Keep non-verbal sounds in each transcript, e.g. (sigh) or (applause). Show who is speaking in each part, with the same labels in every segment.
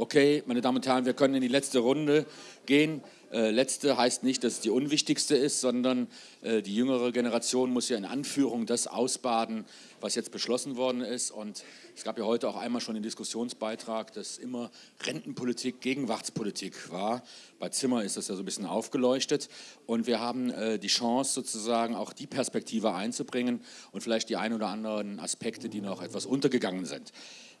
Speaker 1: Okay, meine Damen und Herren, wir können in die letzte Runde gehen. Äh, letzte heißt nicht, dass es die unwichtigste ist, sondern äh, die jüngere Generation muss ja in Anführung das ausbaden, was jetzt beschlossen worden ist. Und es gab ja heute auch einmal schon den Diskussionsbeitrag, dass immer Rentenpolitik Gegenwartspolitik war. Bei Zimmer ist das ja so ein bisschen aufgeleuchtet. Und wir haben äh, die Chance, sozusagen auch die Perspektive einzubringen und vielleicht die ein oder anderen Aspekte, die noch etwas untergegangen sind.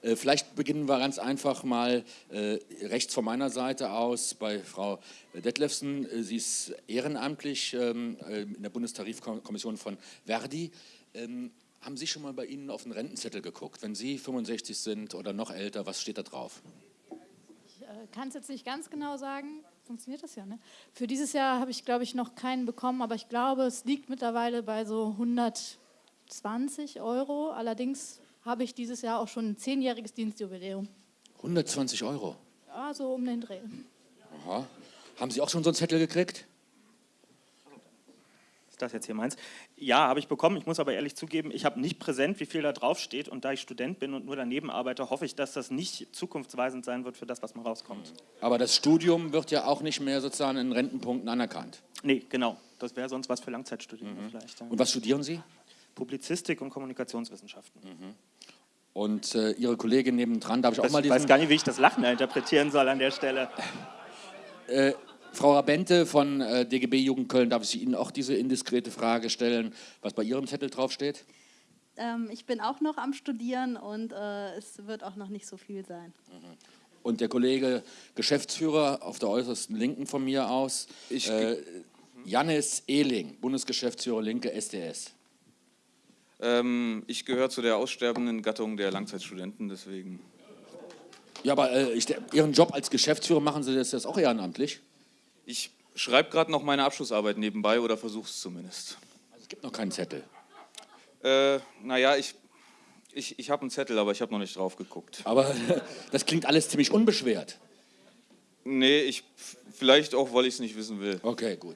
Speaker 1: Äh, vielleicht beginnen wir ganz einfach mal äh, rechts von meiner Seite aus bei Frau Detlefsen. Äh, sie ist ehrenamtlich ähm, in der Bundestarifkommission von Verdi. Ähm, haben Sie schon mal bei Ihnen auf den Rentenzettel geguckt? Wenn Sie 65 sind oder noch älter, was steht da drauf?
Speaker 2: Ich kann es jetzt nicht ganz genau sagen. Funktioniert das ja, ne? Für dieses Jahr habe ich, glaube ich, noch keinen bekommen, aber ich glaube, es liegt mittlerweile bei so 120 Euro. Allerdings habe ich dieses Jahr auch schon ein zehnjähriges Dienstjubiläum.
Speaker 1: 120 Euro?
Speaker 2: Ja, so um den Dreh.
Speaker 1: Aha. Haben Sie auch schon so einen Zettel gekriegt?
Speaker 3: Das jetzt hier meins? Ja, habe ich bekommen. Ich muss aber ehrlich zugeben, ich habe nicht präsent, wie viel da drauf steht. Und da ich Student bin und nur daneben arbeite, hoffe ich, dass das nicht zukunftsweisend sein wird für das, was mal rauskommt.
Speaker 1: Aber das Studium wird ja auch nicht mehr sozusagen in Rentenpunkten anerkannt.
Speaker 3: Nee, genau. Das wäre sonst was für Langzeitstudierende mhm. vielleicht.
Speaker 1: Ja. Und was studieren Sie?
Speaker 3: Publizistik und Kommunikationswissenschaften. Mhm.
Speaker 1: Und äh, Ihre Kollegin nebendran, darf ich
Speaker 3: das,
Speaker 1: auch mal
Speaker 3: diesen... Ich weiß gar nicht, wie ich das Lachen interpretieren soll an der Stelle.
Speaker 1: Äh, Frau Rabente von äh, DGB Jugend Köln, darf ich Ihnen auch diese indiskrete Frage stellen, was bei Ihrem Zettel draufsteht?
Speaker 4: Ähm, ich bin auch noch am Studieren und äh, es wird auch noch nicht so viel sein.
Speaker 1: Mhm. Und der Kollege Geschäftsführer auf der äußersten Linken von mir aus, ich, äh, Jannis Ehling, Bundesgeschäftsführer Linke SDS.
Speaker 5: Ähm, ich gehöre zu der aussterbenden Gattung der Langzeitstudenten, deswegen.
Speaker 1: Ja, aber äh, ich, Ihren Job als Geschäftsführer machen Sie das, das auch ehrenamtlich?
Speaker 5: Ich schreibe gerade noch meine Abschlussarbeit nebenbei oder versuche es zumindest.
Speaker 1: Also es gibt noch keinen Zettel?
Speaker 5: Äh, naja, ich, ich, ich habe einen Zettel, aber ich habe noch nicht drauf geguckt.
Speaker 1: Aber (laughs) das klingt alles ziemlich unbeschwert.
Speaker 5: Nee, ich, vielleicht auch, weil ich es nicht wissen will.
Speaker 1: Okay, gut.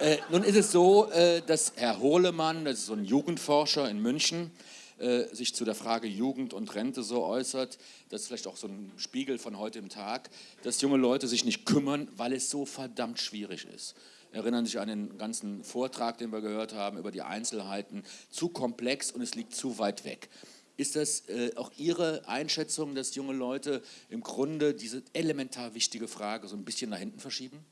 Speaker 1: Äh, nun ist es so, äh, dass Herr Hohlemann, das ist so ein Jugendforscher in München, äh, sich zu der Frage Jugend und Rente so äußert, das ist vielleicht auch so ein Spiegel von heute im Tag, dass junge Leute sich nicht kümmern, weil es so verdammt schwierig ist. Erinnern sich an den ganzen Vortrag, den wir gehört haben, über die Einzelheiten, zu komplex und es liegt zu weit weg. Ist das äh, auch Ihre Einschätzung, dass junge Leute im Grunde diese elementar wichtige Frage so ein bisschen nach hinten verschieben?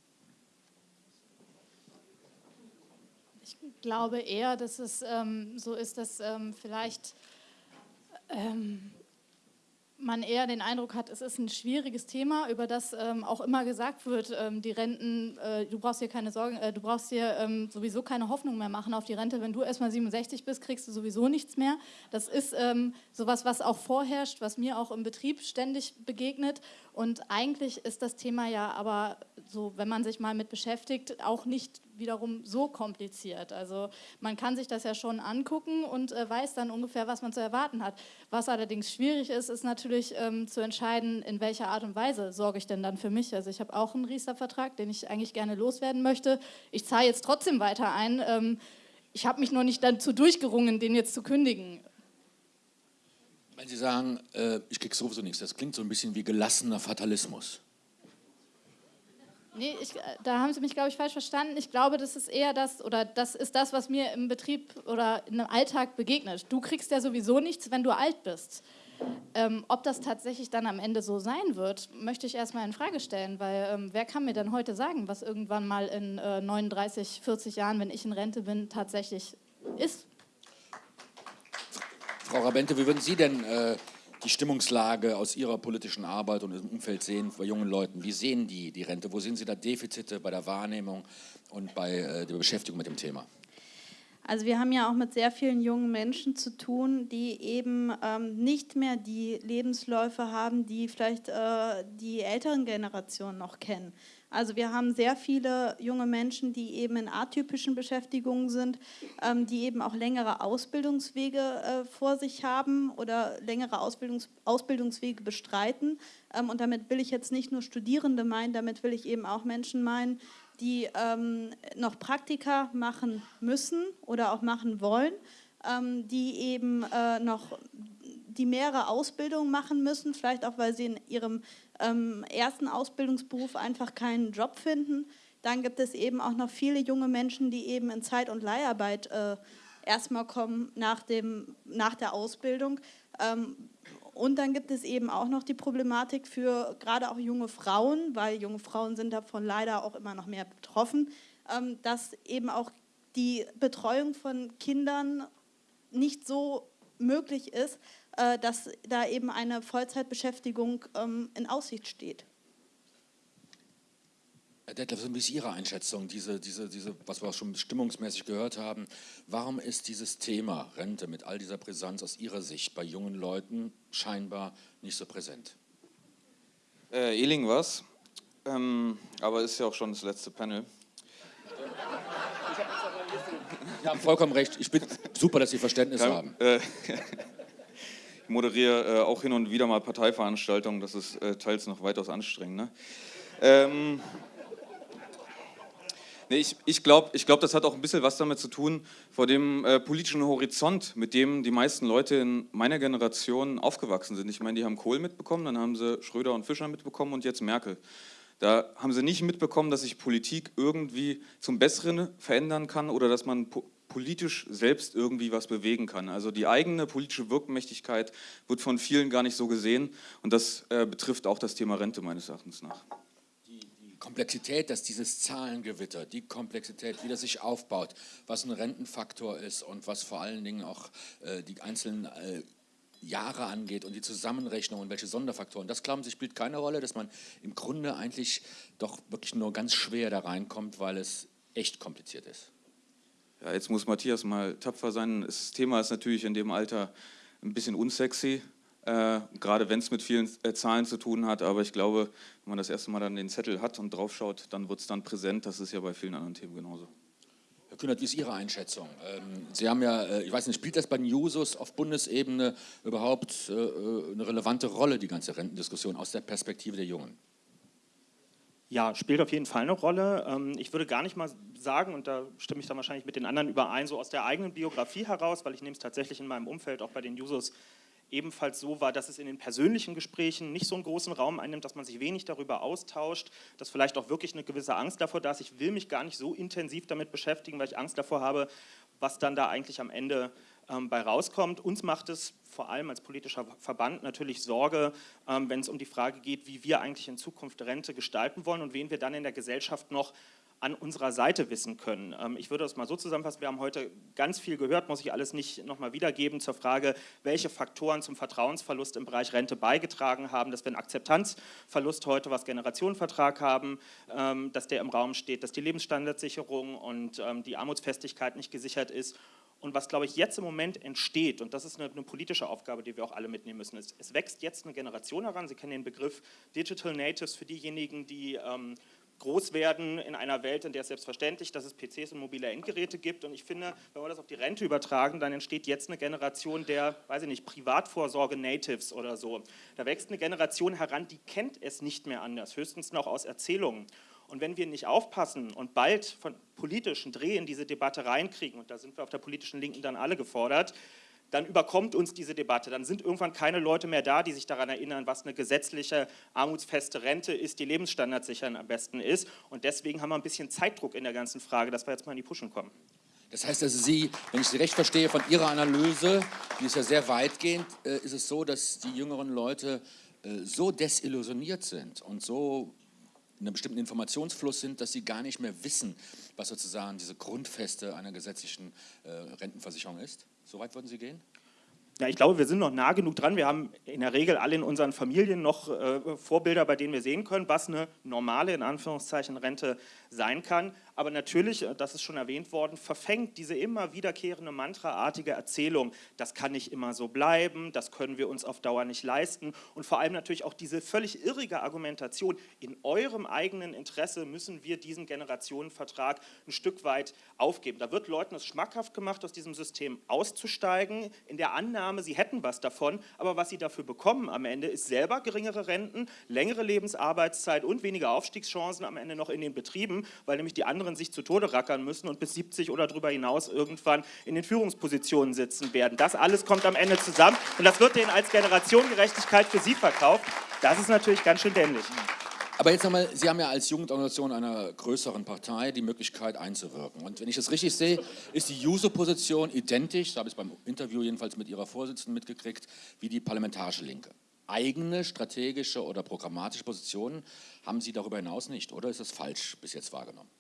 Speaker 2: Glaube eher, dass es ähm, so ist, dass ähm, vielleicht ähm, man eher den Eindruck hat, es ist ein schwieriges Thema, über das ähm, auch immer gesagt wird, ähm, die Renten, äh, du brauchst dir keine Sorgen, äh, du brauchst dir ähm, sowieso keine Hoffnung mehr machen auf die Rente. Wenn du erstmal 67 bist, kriegst du sowieso nichts mehr. Das ist ähm, sowas, was auch vorherrscht, was mir auch im Betrieb ständig begegnet. Und eigentlich ist das Thema ja aber so, wenn man sich mal mit beschäftigt, auch nicht wiederum so kompliziert. Also man kann sich das ja schon angucken und äh, weiß dann ungefähr, was man zu erwarten hat. Was allerdings schwierig ist, ist natürlich ähm, zu entscheiden, in welcher Art und Weise sorge ich denn dann für mich. Also ich habe auch einen Riester-Vertrag, den ich eigentlich gerne loswerden möchte. Ich zahle jetzt trotzdem weiter ein. Ähm, ich habe mich noch nicht dazu durchgerungen, den jetzt zu kündigen.
Speaker 1: Wenn Sie sagen, äh, ich kriege sowieso nichts, das klingt so ein bisschen wie gelassener Fatalismus.
Speaker 2: Nee, ich, da haben Sie mich, glaube ich, falsch verstanden. Ich glaube, das ist eher das, oder das ist das, was mir im Betrieb oder im Alltag begegnet. Du kriegst ja sowieso nichts, wenn du alt bist. Ähm, ob das tatsächlich dann am Ende so sein wird, möchte ich erstmal in Frage stellen, weil ähm, wer kann mir denn heute sagen, was irgendwann mal in äh, 39, 40 Jahren, wenn ich in Rente bin, tatsächlich ist?
Speaker 1: Frau Rabente, wie würden Sie denn äh, die Stimmungslage aus Ihrer politischen Arbeit und im Umfeld sehen bei jungen Leuten? Wie sehen die die Rente? Wo sehen Sie da Defizite bei der Wahrnehmung und bei äh, der Beschäftigung mit dem Thema?
Speaker 4: Also wir haben ja auch mit sehr vielen jungen Menschen zu tun, die eben ähm, nicht mehr die Lebensläufe haben, die vielleicht äh, die älteren Generationen noch kennen. Also wir haben sehr viele junge Menschen, die eben in atypischen Beschäftigungen sind, ähm, die eben auch längere Ausbildungswege äh, vor sich haben oder längere Ausbildungs Ausbildungswege bestreiten. Ähm, und damit will ich jetzt nicht nur Studierende meinen, damit will ich eben auch Menschen meinen, die ähm, noch Praktika machen müssen oder auch machen wollen, ähm, die eben äh, noch die mehrere Ausbildungen machen müssen, vielleicht auch, weil sie in ihrem ähm, ersten Ausbildungsberuf einfach keinen Job finden. Dann gibt es eben auch noch viele junge Menschen, die eben in Zeit- und Leiharbeit äh, erstmal kommen nach, dem, nach der Ausbildung. Ähm, und dann gibt es eben auch noch die Problematik für gerade auch junge Frauen, weil junge Frauen sind davon leider auch immer noch mehr betroffen, ähm, dass eben auch die Betreuung von Kindern nicht so möglich ist, dass da eben eine Vollzeitbeschäftigung ähm, in Aussicht steht.
Speaker 1: Herr Detlef, wie ist Ihre Einschätzung, diese, diese, diese, was wir auch schon stimmungsmäßig gehört haben? Warum ist dieses Thema Rente mit all dieser Brisanz aus Ihrer Sicht bei jungen Leuten scheinbar nicht so präsent?
Speaker 5: Äh, Eling was, ähm, aber ist ja auch schon das letzte Panel. (laughs)
Speaker 1: Sie haben vollkommen recht. Ich bin super, dass Sie Verständnis
Speaker 5: Kein,
Speaker 1: haben.
Speaker 5: Äh, moderiere äh, auch hin und wieder mal Parteiveranstaltungen. Das ist äh, teils noch weitaus anstrengender. Ähm, nee, ich ich glaube, ich glaub, das hat auch ein bisschen was damit zu tun, vor dem äh, politischen Horizont, mit dem die meisten Leute in meiner Generation aufgewachsen sind. Ich meine, die haben Kohl mitbekommen, dann haben sie Schröder und Fischer mitbekommen und jetzt Merkel. Da haben sie nicht mitbekommen, dass sich Politik irgendwie zum Besseren verändern kann oder dass man po politisch selbst irgendwie was bewegen kann. Also die eigene politische Wirkmächtigkeit wird von vielen gar nicht so gesehen und das äh, betrifft auch das Thema Rente meines Erachtens nach.
Speaker 1: Die, Komplexität, dass dieses Zahlengewitter, die Komplexität, wie das sich aufbaut, was ein Rentenfaktor ist und was vor allen Dingen auch äh, die einzelnen äh, Jahre angeht und die Zusammenrechnung und welche Sonderfaktoren, das glauben Sie spielt keine Rolle, dass man im Grunde eigentlich doch wirklich nur ganz schwer da reinkommt, weil es echt kompliziert ist.
Speaker 5: Ja, jetzt muss Matthias mal tapfer sein. Das Thema ist natürlich in dem Alter ein bisschen unsexy, äh, gerade wenn es mit vielen äh, Zahlen zu tun hat. Aber ich glaube, wenn man das erste Mal dann den Zettel hat und draufschaut, dann wird es dann präsent. Das ist ja bei vielen anderen Themen genauso.
Speaker 1: Herr Kühnert, wie ist Ihre Einschätzung? Ähm, Sie haben ja, äh, ich weiß nicht, spielt das bei den Jusos auf Bundesebene überhaupt äh, äh, eine relevante Rolle, die ganze Rentendiskussion aus der Perspektive der Jungen?
Speaker 3: Ja, spielt auf jeden Fall eine Rolle. Ähm, ich würde gar nicht mal sagen, und da stimme ich dann wahrscheinlich mit den anderen überein, so aus der eigenen Biografie heraus, weil ich nehme es tatsächlich in meinem Umfeld auch bei den Jusos ebenfalls so war, dass es in den persönlichen Gesprächen nicht so einen großen Raum einnimmt, dass man sich wenig darüber austauscht, dass vielleicht auch wirklich eine gewisse Angst davor da ist. Ich will mich gar nicht so intensiv damit beschäftigen, weil ich Angst davor habe, was dann da eigentlich am Ende ähm, bei rauskommt. Uns macht es vor allem als politischer Verband natürlich Sorge, ähm, wenn es um die Frage geht, wie wir eigentlich in Zukunft Rente gestalten wollen und wen wir dann in der Gesellschaft noch an unserer Seite wissen können. Ähm, ich würde das mal so zusammenfassen, wir haben heute ganz viel gehört, muss ich alles nicht nochmal wiedergeben, zur Frage, welche Faktoren zum Vertrauensverlust im Bereich Rente beigetragen haben, dass wir einen Akzeptanzverlust heute, was Generationenvertrag haben, ähm, dass der im Raum steht, dass die Lebensstandardsicherung und ähm, die Armutsfestigkeit nicht gesichert ist und was, glaube ich, jetzt im Moment entsteht, und das ist eine, eine politische Aufgabe, die wir auch alle mitnehmen müssen, ist, es wächst jetzt eine Generation heran, Sie kennen den Begriff Digital Natives für diejenigen, die ähm, groß werden in einer Welt, in der es selbstverständlich, dass es PCs und mobile Endgeräte gibt. Und ich finde, wenn wir das auf die Rente übertragen, dann entsteht jetzt eine Generation der, weiß ich nicht, Privatvorsorge-Natives oder so. Da wächst eine Generation heran, die kennt es nicht mehr anders, höchstens noch aus Erzählungen. Und wenn wir nicht aufpassen und bald von politischen Dreh in diese Debatte reinkriegen, und da sind wir auf der politischen Linken dann alle gefordert, dann überkommt uns diese Debatte. Dann sind irgendwann keine Leute mehr da, die sich daran erinnern, was eine gesetzliche armutsfeste Rente ist, die Lebensstandards sichern am besten ist. Und deswegen haben wir ein bisschen Zeitdruck in der ganzen Frage, dass wir jetzt mal in die Puschen kommen.
Speaker 1: Das heißt also, Sie, wenn ich Sie recht verstehe, von Ihrer Analyse, die ist ja sehr weitgehend, äh, ist es so, dass die jüngeren Leute äh, so desillusioniert sind und so in einem bestimmten Informationsfluss sind, dass sie gar nicht mehr wissen, was sozusagen diese Grundfeste einer gesetzlichen äh, Rentenversicherung ist? Soweit würden Sie gehen?
Speaker 3: Ja, ich glaube, wir sind noch nah genug dran. Wir haben in der Regel alle in unseren Familien noch äh, Vorbilder, bei denen wir sehen können, was eine normale, in Anführungszeichen, Rente sein kann. Aber natürlich, äh, das ist schon erwähnt worden, verfängt diese immer wiederkehrende mantraartige Erzählung, das kann nicht immer so bleiben, das können wir uns auf Dauer nicht leisten. Und vor allem natürlich auch diese völlig irrige Argumentation, in eurem eigenen Interesse müssen wir diesen Generationenvertrag ein Stück weit aufgeben. Da wird Leuten es schmackhaft gemacht, aus diesem System auszusteigen, in der Annahme, sie hätten was davon, aber was sie dafür bekommen am Ende ist selber geringere Renten, längere Lebensarbeitszeit und weniger Aufstiegschancen am Ende noch in den Betrieben, weil nämlich die andere anderen sich zu Tode rackern müssen und bis 70 oder darüber hinaus irgendwann in den Führungspositionen sitzen werden. Das alles kommt am Ende zusammen und das wird denen als Generationengerechtigkeit für sie verkauft. Das ist natürlich ganz schön dämlich.
Speaker 1: Aber jetzt nochmal, Sie haben ja als Jugendorganisation einer größeren Partei die Möglichkeit einzuwirken. Und wenn ich das richtig sehe, ist die Juso-Position identisch, so habe ich es beim Interview jedenfalls mit Ihrer Vorsitzenden mitgekriegt, wie die parlamentarische Linke. Eigene strategische oder programmatische Positionen haben Sie darüber hinaus nicht, oder ist das falsch bis jetzt wahrgenommen?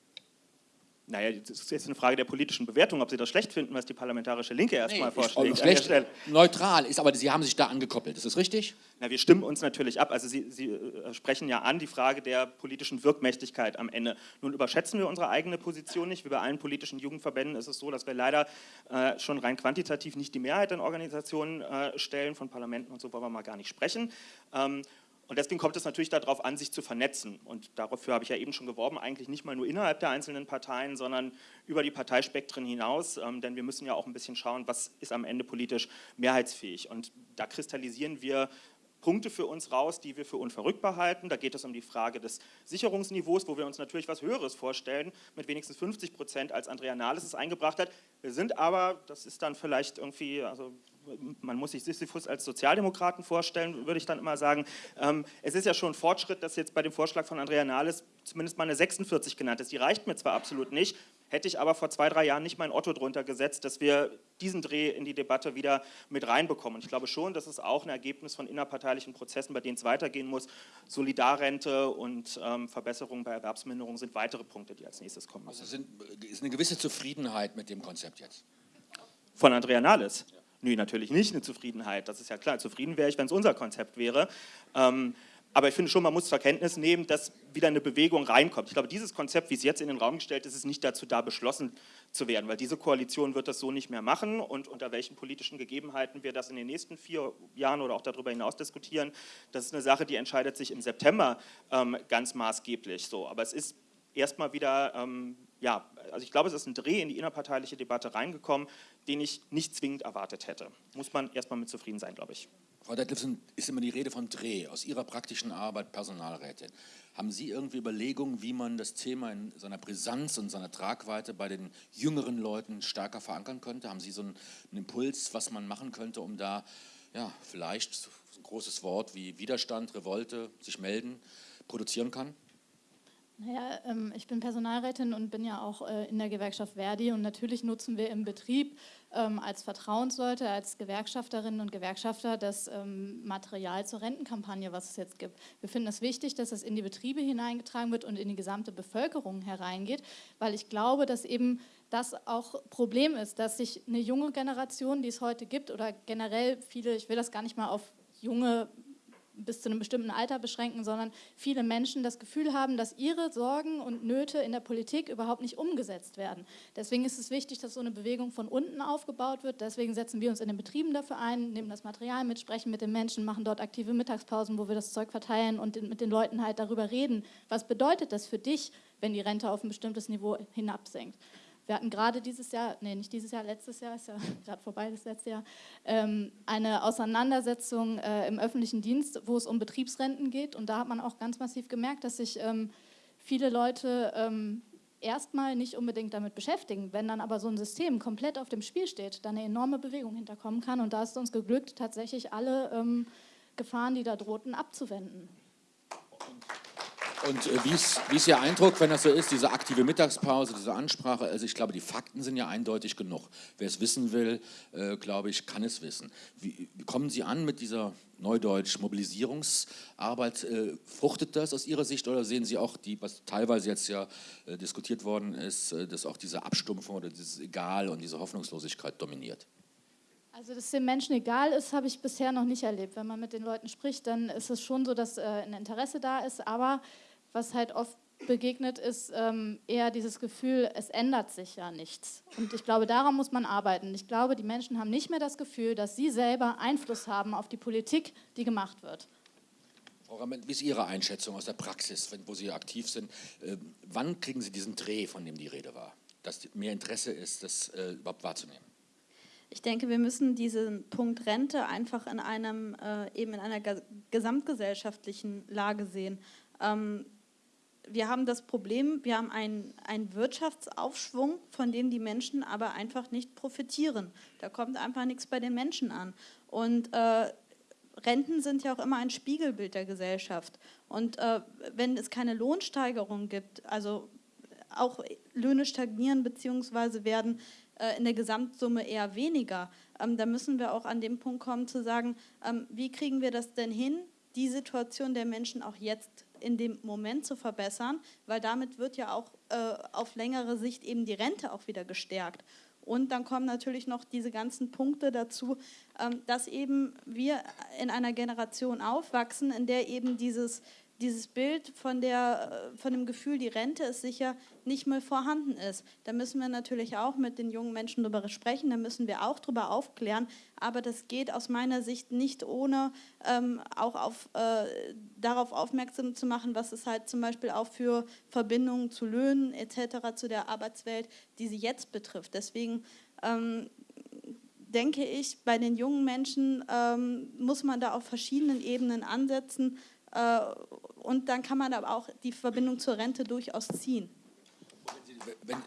Speaker 3: Naja, das ist jetzt eine Frage der politischen Bewertung, ob Sie das schlecht finden, was die parlamentarische Linke erstmal
Speaker 1: Nee,
Speaker 3: vorschlägt.
Speaker 1: schlecht, neutral ist, aber Sie haben sich da angekoppelt, ist das richtig?
Speaker 3: Na, wir stimmen uns natürlich ab. Also Sie, Sie äh, sprechen ja an die Frage der politischen Wirkmächtigkeit am Ende. Nun überschätzen wir unsere eigene Position nicht. Wie bei allen politischen Jugendverbänden ist es so, dass wir leider äh, schon rein quantitativ nicht die Mehrheit in Organisationen äh, stellen. Von Parlamenten und so wollen wir mal gar nicht sprechen. Ähm, und deswegen kommt es natürlich darauf an, sich zu vernetzen. Und dafür habe ich ja eben schon geworben, eigentlich nicht mal nur innerhalb der einzelnen Parteien, sondern über die Parteispektren hinaus. Ähm, denn wir müssen ja auch ein bisschen schauen, was ist am Ende politisch mehrheitsfähig. Und da kristallisieren wir Punkte für uns raus, die wir für unverrückbar halten. Da geht es um die Frage des Sicherungsniveaus, wo wir uns natürlich was Höheres vorstellen, mit wenigstens 50 Prozent, als Andrea Nahles es eingebracht hat. Wir sind aber, das ist dann vielleicht irgendwie, also man muss sich Sisyphus als Sozialdemokraten vorstellen, würde ich dann immer sagen. Ähm, es ist ja schon ein Fortschritt, dass jetzt bei dem Vorschlag von Andrea Nahles zumindest mal eine 46 genannt ist. Die reicht mir zwar absolut nicht, hätte ich aber vor zwei, drei Jahren nicht mein Otto drunter gesetzt, dass wir diesen Dreh in die Debatte wieder mit reinbekommen. Und ich glaube schon, dass es auch ein Ergebnis von innerparteilichen Prozessen, bei denen es weitergehen muss. Solidarrente und ähm, Verbesserungen bei Erwerbsminderung sind weitere Punkte, die als nächstes kommen müssen.
Speaker 1: Also sind, ist eine gewisse Zufriedenheit mit dem Konzept jetzt?
Speaker 3: Von Andrea Nahles? Ja. Nö, natürlich nicht eine Zufriedenheit. Das ist ja klar. Zufrieden wäre ich, wenn es unser Konzept wäre. Ähm, aber ich finde schon, man muss zur Kenntnis nehmen, dass wieder eine Bewegung reinkommt. Ich glaube, dieses Konzept, wie es jetzt in den Raum gestellt ist, ist nicht dazu da, beschlossen zu werden, weil diese Koalition wird das so nicht mehr machen und unter welchen politischen Gegebenheiten wir das in den nächsten vier Jahren oder auch darüber hinaus diskutieren, das ist eine Sache, die entscheidet sich im September ähm, ganz maßgeblich so. Aber es ist erstmal wieder, ähm, ja, also ich glaube, es ist ein Dreh in die innerparteiliche Debatte reingekommen, den ich nicht zwingend erwartet hätte. Muss man erstmal mit zufrieden sein, glaube ich.
Speaker 1: Frau Detlefsen, ist immer die Rede von Dreh. Aus Ihrer praktischen Arbeit Personalrätin, haben Sie irgendwie Überlegungen, wie man das Thema in seiner Brisanz und seiner Tragweite bei den jüngeren Leuten stärker verankern könnte? Haben Sie so einen, einen Impuls, was man machen könnte, um da ja, vielleicht ein großes Wort wie Widerstand, Revolte, sich melden, produzieren kann?
Speaker 2: Naja, ähm, ich bin Personalrätin und bin ja auch äh, in der Gewerkschaft Verdi und natürlich nutzen wir im Betrieb ähm, als Vertrauensleute, als Gewerkschafterinnen und Gewerkschafter das ähm, Material zur Rentenkampagne, was es jetzt gibt. Wir finden es wichtig, dass es in die Betriebe hineingetragen wird und in die gesamte Bevölkerung hereingeht, weil ich glaube, dass eben das auch Problem ist, dass sich eine junge Generation, die es heute gibt oder generell viele, ich will das gar nicht mal auf junge bis zu einem bestimmten Alter beschränken, sondern viele Menschen das Gefühl haben, dass ihre Sorgen und Nöte in der Politik überhaupt nicht umgesetzt werden. Deswegen ist es wichtig, dass so eine Bewegung von unten aufgebaut wird. Deswegen setzen wir uns in den Betrieben dafür ein, nehmen das Material mit, sprechen mit den Menschen, machen dort aktive Mittagspausen, wo wir das Zeug verteilen und mit den Leuten halt darüber reden. Was bedeutet das für dich, wenn die Rente auf ein bestimmtes Niveau hinabsinkt? Wir hatten gerade dieses Jahr, nee, nicht dieses Jahr, letztes Jahr, ist ja (laughs) gerade vorbei, das letzte Jahr, ähm, eine Auseinandersetzung äh, im öffentlichen Dienst, wo es um Betriebsrenten geht. Und da hat man auch ganz massiv gemerkt, dass sich ähm, viele Leute ähm, erstmal nicht unbedingt damit beschäftigen. Wenn dann aber so ein System komplett auf dem Spiel steht, dann eine enorme Bewegung hinterkommen kann. Und da ist es uns geglückt, tatsächlich alle ähm, Gefahren, die da drohten, abzuwenden.
Speaker 1: Und äh, wie, ist, Ihr Eindruck, wenn das so ist, diese aktive Mittagspause, diese Ansprache? Also ich glaube, die Fakten sind ja eindeutig genug. Wer es wissen will, äh, glaube ich, kann es wissen. Wie, wie, kommen Sie an mit dieser Neudeutsch Mobilisierungsarbeit? Äh, fruchtet das aus Ihrer Sicht oder sehen Sie auch, die, was teilweise jetzt ja äh, diskutiert worden ist, äh, dass auch diese Abstumpfung oder dieses Egal und diese Hoffnungslosigkeit dominiert?
Speaker 2: Also, dass den Menschen egal ist, habe ich bisher noch nicht erlebt. Wenn man mit den Leuten spricht, dann ist es schon so, dass äh, ein Interesse da ist, aber was halt oft begegnet, ist ähm, eher dieses Gefühl, es ändert sich ja nichts. Und ich glaube, daran muss man arbeiten. Ich glaube, die Menschen haben nicht mehr das Gefühl, dass sie selber Einfluss haben auf die Politik, die gemacht wird.
Speaker 1: Frau Rammel, wie ist Ihre Einschätzung aus der Praxis, wenn, wo Sie aktiv sind? Äh, wann kriegen Sie diesen Dreh, von dem die Rede war, dass mehr Interesse ist, das äh, überhaupt wahrzunehmen?
Speaker 4: Ich denke, wir müssen diesen Punkt Rente einfach in einem, äh, eben in einer gesamtgesellschaftlichen Lage sehen. Ähm, wir haben das Problem, wir haben einen, einen Wirtschaftsaufschwung, von dem die Menschen aber einfach nicht profitieren. Da kommt einfach nichts bei den Menschen an. Und äh, Renten sind ja auch immer ein Spiegelbild der Gesellschaft. Und äh, wenn es keine Lohnsteigerung gibt, also auch Löhne stagnieren bzw. werden äh, in der Gesamtsumme eher weniger, ähm, dann müssen wir auch an dem Punkt kommen zu sagen, ähm, wie kriegen wir das denn hin, die Situation der Menschen auch jetzt in dem Moment zu verbessern, weil damit wird ja auch äh, auf längere Sicht eben die Rente auch wieder gestärkt. Und dann kommen natürlich noch diese ganzen Punkte dazu, ähm, dass eben wir in einer Generation aufwachsen, in der eben dieses dieses Bild von, der, äh, von dem Gefühl, die Rente ist sicher, nicht mehr vorhanden ist. Da müssen wir natürlich auch mit den jungen Menschen darüber sprechen, da müssen wir auch darüber aufklären, aber das geht aus meiner Sicht nicht ohne ähm, auch auf, äh, darauf aufmerksam zu machen, was es halt zum Beispiel auch für Verbindungen zu Löhnen etc., zu der Arbeitswelt, die sie jetzt betrifft. Deswegen ähm, denke ich, bei den jungen Menschen ähm, muss man da auf verschiedenen Ebenen ansetzen, äh, und dann kann man aber auch die Verbindung zur Rente durchaus ziehen.
Speaker 1: Wenn, äh,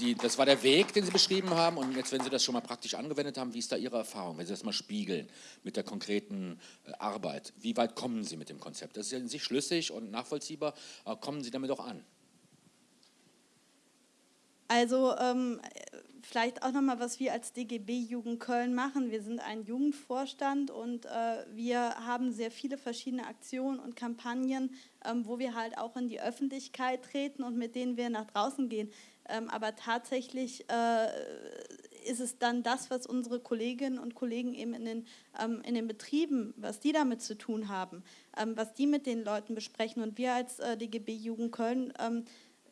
Speaker 1: die, das war der Weg, den Sie beschrieben haben. Und jetzt, wenn Sie das schon mal praktisch angewendet haben, wie ist da Ihre Erfahrung, wenn Sie das mal spiegeln mit der konkreten äh, Arbeit? Wie weit kommen Sie mit dem Konzept? Das ist ja in sich schlüssig und nachvollziehbar, aber kommen Sie damit auch an?
Speaker 4: Also ähm, vielleicht auch nochmal, was wir als DGB Jugend Köln machen. Wir sind ein Jugendvorstand und äh, wir haben sehr viele verschiedene Aktionen und Kampagnen, ähm, wo wir halt auch in die Öffentlichkeit treten und mit denen wir nach draußen gehen. Ähm, aber tatsächlich äh, ist es dann das, was unsere Kolleginnen und Kollegen eben in den, ähm, in den Betrieben, was die damit zu tun haben, ähm, was die mit den Leuten besprechen. Und wir als äh, DGB Jugend Köln ähm,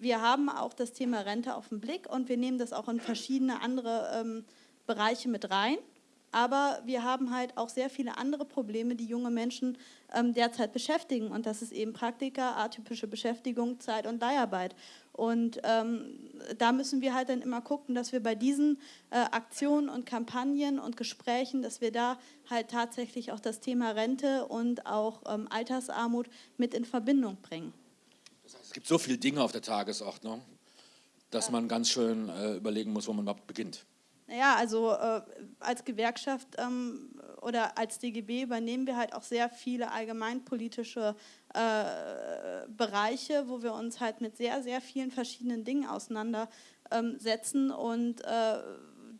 Speaker 4: wir haben auch das Thema Rente auf den Blick und wir nehmen das auch in verschiedene andere ähm, Bereiche mit rein. Aber wir haben halt auch sehr viele andere Probleme, die junge Menschen ähm, derzeit beschäftigen. Und das ist eben Praktika, atypische Beschäftigung, Zeit- und Leiharbeit. Und ähm, da müssen wir halt dann immer gucken, dass wir bei diesen äh, Aktionen und Kampagnen und Gesprächen, dass wir da halt tatsächlich auch das Thema Rente und auch ähm, Altersarmut mit in Verbindung bringen.
Speaker 1: Es gibt so viele Dinge auf der Tagesordnung, dass man ganz schön äh, überlegen muss, wo man überhaupt beginnt.
Speaker 4: Naja, also äh, als Gewerkschaft ähm, oder als DGB übernehmen wir halt auch sehr viele allgemeinpolitische äh, Bereiche, wo wir uns halt mit sehr, sehr vielen verschiedenen Dingen auseinandersetzen. Ähm, und äh,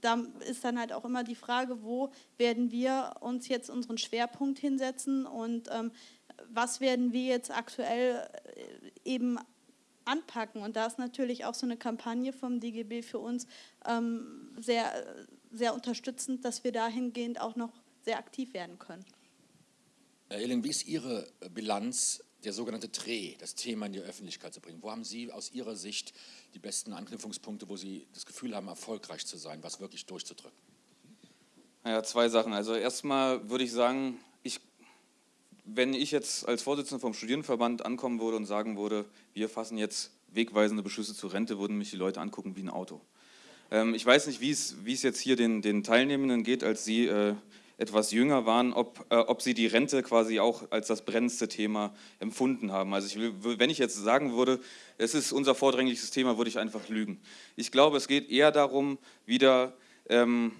Speaker 4: da ist dann halt auch immer die Frage, wo werden wir uns jetzt unseren Schwerpunkt hinsetzen und ähm, was werden wir jetzt aktuell äh, eben anpacken. Und da ist natürlich auch so eine Kampagne vom DGB für uns ähm, sehr, sehr unterstützend, dass wir dahingehend auch noch sehr aktiv werden können.
Speaker 1: Herr Ehling, wie ist Ihre Bilanz, der sogenannte Dreh, das Thema in die Öffentlichkeit zu bringen? Wo haben Sie aus Ihrer Sicht die besten Anknüpfungspunkte, wo Sie das Gefühl haben, erfolgreich zu sein, was wirklich durchzudrücken?
Speaker 5: Ja, zwei Sachen. Also erstmal würde ich sagen, wenn ich jetzt als Vorsitzender vom Studierendenverband ankommen würde und sagen würde, wir fassen jetzt wegweisende Beschlüsse zur Rente, würden mich die Leute angucken wie ein Auto. Ähm, ich weiß nicht, wie es, jetzt hier den, den Teilnehmenden geht, als sie äh, etwas jünger waren, ob, äh, ob sie die Rente quasi auch als das brennendste Thema empfunden haben. Also ich will, wenn ich jetzt sagen würde, es ist unser vordringlichstes Thema, würde ich einfach lügen. Ich glaube, es geht eher darum, wieder ähm,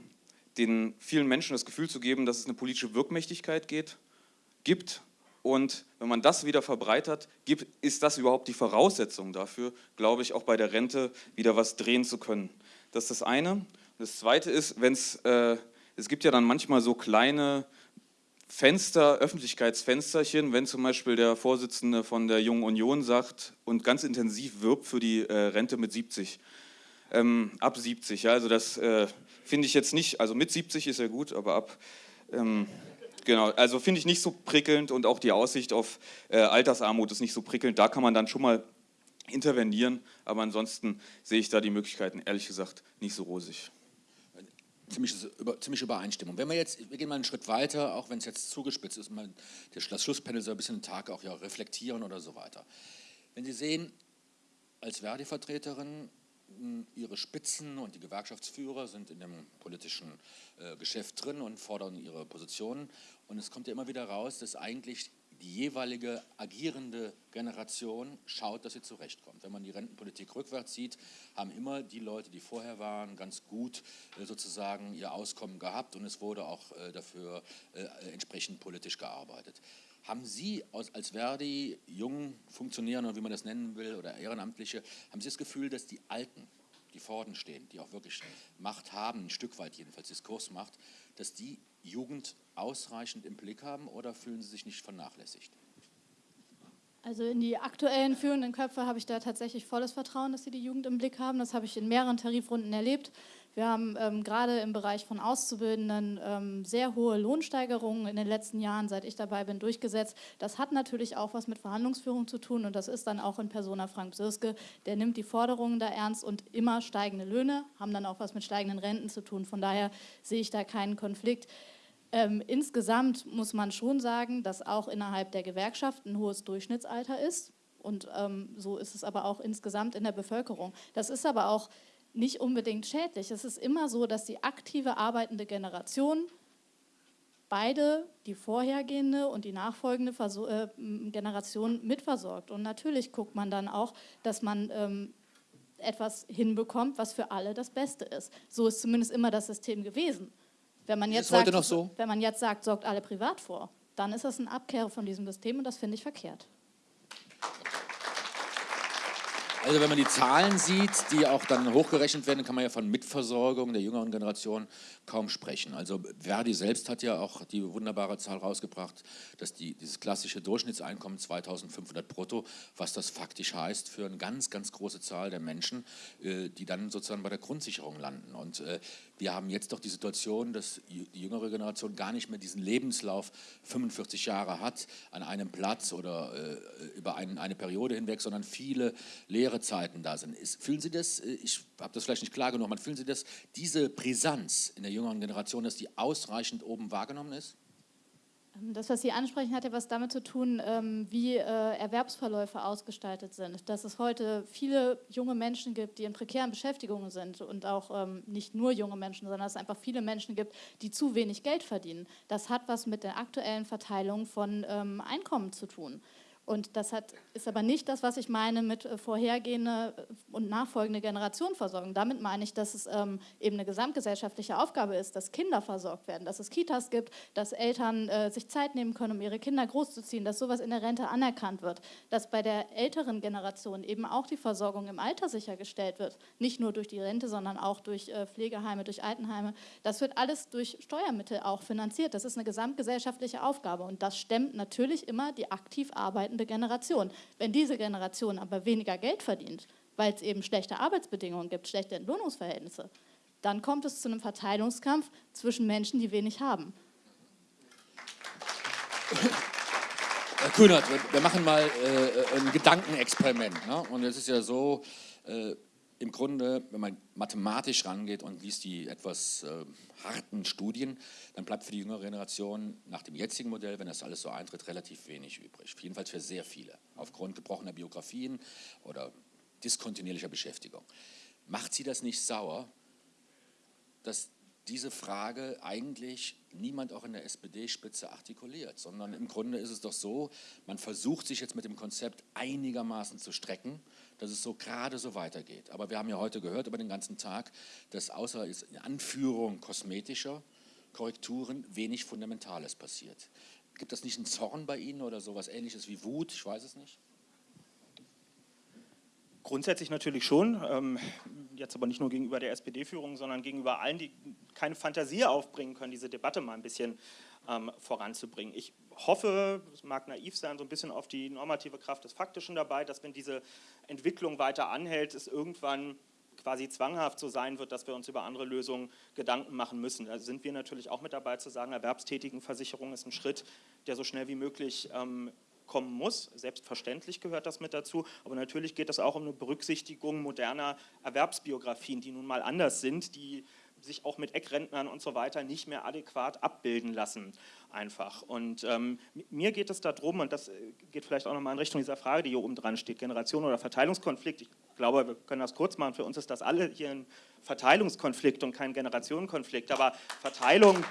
Speaker 5: den vielen Menschen das Gefühl zu geben, dass es eine politische Wirkmächtigkeit geht gibt. Und wenn man das wieder verbreitert, gibt, ist das überhaupt die Voraussetzung dafür, glaube ich, auch bei der Rente wieder was drehen zu können. Das ist das eine. Das zweite ist, wenn es, äh, es gibt ja dann manchmal so kleine Fenster, Öffentlichkeitsfensterchen, wenn zum Beispiel der Vorsitzende von der Jungen Union sagt und ganz intensiv wirbt für die äh, Rente mit 70. Ähm, ab 70, ja, also das äh, finde ich jetzt nicht, also mit 70 ist ja gut, aber ab ähm, Genau, also finde ich nicht so prickelnd und auch die Aussicht auf äh, Altersarmut ist nicht so prickelnd. Da kann man dann schon mal intervenieren, aber ansonsten sehe ich da die Möglichkeiten ehrlich gesagt nicht so rosig.
Speaker 1: Ziemliche, über, ziemliche Übereinstimmung. Wenn wir jetzt, wir gehen mal einen Schritt weiter, auch wenn es jetzt zugespitzt ist, mal das Schlusspanel soll ein bisschen den Tag auch ja reflektieren oder so weiter. Wenn Sie sehen, als Verdi-Vertreterin, ihre Spitzen und die Gewerkschaftsführer sind in dem politischen äh, Geschäft drin und fordern ihre Positionen. Und es kommt ja immer wieder raus, dass eigentlich die jeweilige agierende Generation schaut, dass sie zurechtkommt. Wenn man die Rentenpolitik rückwärts sieht, haben immer die Leute, die vorher waren, ganz gut äh, sozusagen ihr Auskommen gehabt und es wurde auch äh, dafür äh, entsprechend politisch gearbeitet. Haben Sie als Verdi, jungen Funktionären oder wie man das nennen will, oder Ehrenamtliche, haben Sie das Gefühl, dass die Alten, die vorne stehen, die auch wirklich Macht haben, ein Stück weit jedenfalls Diskursmacht, dass die Jugend ausreichend im Blick haben oder fühlen Sie sich nicht vernachlässigt?
Speaker 2: Also in die aktuellen führenden Köpfe habe ich da tatsächlich volles Vertrauen, dass sie die Jugend im Blick haben. Das habe ich in mehreren Tarifrunden erlebt. Wir haben ähm, gerade im Bereich von Auszubildenden ähm, sehr hohe Lohnsteigerungen in den letzten Jahren, seit ich dabei bin, durchgesetzt. Das hat natürlich auch was mit Verhandlungsführung zu tun und das ist dann auch in Persona Frank Sirske. Der nimmt die Forderungen da ernst und immer steigende Löhne haben dann auch was mit steigenden Renten zu tun. Von daher sehe ich da keinen Konflikt. Ähm, insgesamt muss man schon sagen, dass auch innerhalb der Gewerkschaft ein hohes Durchschnittsalter ist. Und ähm, so ist es aber auch insgesamt in der Bevölkerung. Das ist aber auch nicht unbedingt schädlich. Es ist immer so, dass die aktive arbeitende Generation beide, die vorhergehende und die nachfolgende Verso äh, Generation mitversorgt. Und natürlich guckt man dann auch, dass man ähm, etwas hinbekommt, was für alle das Beste ist. So ist zumindest immer das System gewesen. Wenn man jetzt, sagt,
Speaker 1: so?
Speaker 2: wenn man jetzt sagt, sorgt alle privat vor, dann ist das ein Abkehr von diesem System und das finde ich verkehrt.
Speaker 1: Also wenn man die Zahlen sieht, die auch dann hochgerechnet werden, kann man ja von Mitversorgung der jüngeren Generation kaum sprechen. Also Verdi selbst hat ja auch die wunderbare Zahl rausgebracht, dass die, dieses klassische Durchschnittseinkommen 2500 brutto, was das faktisch heißt für eine ganz, ganz große Zahl der Menschen, äh, die dann sozusagen bei der Grundsicherung landen. Und äh, wir haben jetzt doch die Situation, dass die jüngere Generation gar nicht mehr diesen Lebenslauf 45 Jahre hat an einem Platz oder äh, über ein, eine Periode hinweg, sondern viele leere Zeiten da sind. Ist, fühlen Sie das, äh, ich habe das vielleicht nicht klar genug, aber fühlen Sie das, diese Brisanz in der jüngeren Generation, dass die ausreichend oben wahrgenommen ist?
Speaker 2: Ähm, das, was Sie ansprechen, hat ja was damit zu tun, ähm, wie äh, Erwerbsverläufe ausgestaltet sind. Dass es heute viele junge Menschen gibt, die in prekären Beschäftigungen sind und auch ähm, nicht nur junge Menschen, sondern es einfach viele Menschen gibt, die zu wenig Geld verdienen. Das hat was mit der aktuellen Verteilung von Einkommen zu tun. Und das hat, ist aber nicht das, was ich meine mit äh, vorhergehende äh, und nachfolgende Generationenversorgung. Damit meine ich, dass es ähm, eben eine gesamtgesellschaftliche Aufgabe ist, dass Kinder versorgt werden, dass es Kitas gibt, dass Eltern äh, sich Zeit nehmen können, um ihre Kinder großzuziehen, dass sowas in der Rente anerkannt wird, dass bei der älteren Generation eben auch die Versorgung im Alter sichergestellt wird. Nicht nur durch die Rente, sondern auch durch äh, Pflegeheime, durch Altenheime. Das wird alles durch Steuermittel auch finanziert. Das ist eine gesamtgesellschaftliche Aufgabe und das stemmt natürlich immer die aktiv arbeitenden arbeitende Generation. Wenn diese Generation aber weniger Geld verdient, weil es eben schlechte Arbeitsbedingungen gibt, schlechte Entlohnungsverhältnisse, dann kommt es zu einem Verteilungskampf zwischen Menschen, die wenig haben.
Speaker 1: Herr Kühnert, wir machen mal äh, ein Gedankenexperiment. Ne? Und es ist ja so, äh, im Grunde, wenn man mathematisch rangeht und liest die etwas äh, harten Studien, dann bleibt für die jüngere Generation nach dem jetzigen Modell, wenn das alles so eintritt, relativ wenig übrig. Jedenfalls für sehr viele, aufgrund gebrochener Biografien oder diskontinuierlicher Beschäftigung. Macht Sie das nicht sauer, dass diese Frage eigentlich niemand auch in der SPD-Spitze artikuliert, sondern im Grunde ist es doch so, man versucht sich jetzt mit dem Konzept einigermaßen zu strecken, dass es so gerade so weitergeht. Aber wir haben ja heute gehört über den ganzen Tag, dass außer in Anführung kosmetischer Korrekturen wenig Fundamentales passiert. Gibt das nicht einen Zorn bei Ihnen oder sowas ähnliches wie Wut? Ich weiß es nicht.
Speaker 3: Grundsätzlich natürlich schon, ähm, jetzt aber nicht nur gegenüber der SPD-Führung, sondern gegenüber allen, die keine Fantasie aufbringen können, diese Debatte mal ein bisschen ähm, voranzubringen. Ich hoffe, es mag naiv sein, so ein bisschen auf die normative Kraft des Faktischen dabei, dass wenn diese Entwicklung weiter anhält, es irgendwann quasi zwanghaft so sein wird, dass wir uns über andere Lösungen Gedanken machen müssen. Da sind wir natürlich auch mit dabei zu sagen, Erwerbstätigenversicherung ist ein Schritt, der so schnell wie möglich ähm, kommen muss. Selbstverständlich gehört das mit dazu, aber natürlich geht es auch um eine Berücksichtigung moderner Erwerbsbiografien, die nun mal anders sind, die sich auch mit Eckrentnern und so weiter nicht mehr adäquat abbilden lassen einfach. Und ähm, mir geht es darum, und das äh, geht vielleicht auch nochmal in Richtung dieser Frage, die hier oben dran steht, Generation oder Verteilungskonflikt. Ich glaube, wir können das kurz machen, für uns ist das alle hier ein Verteilungskonflikt und kein Generationenkonflikt, aber Verteilung...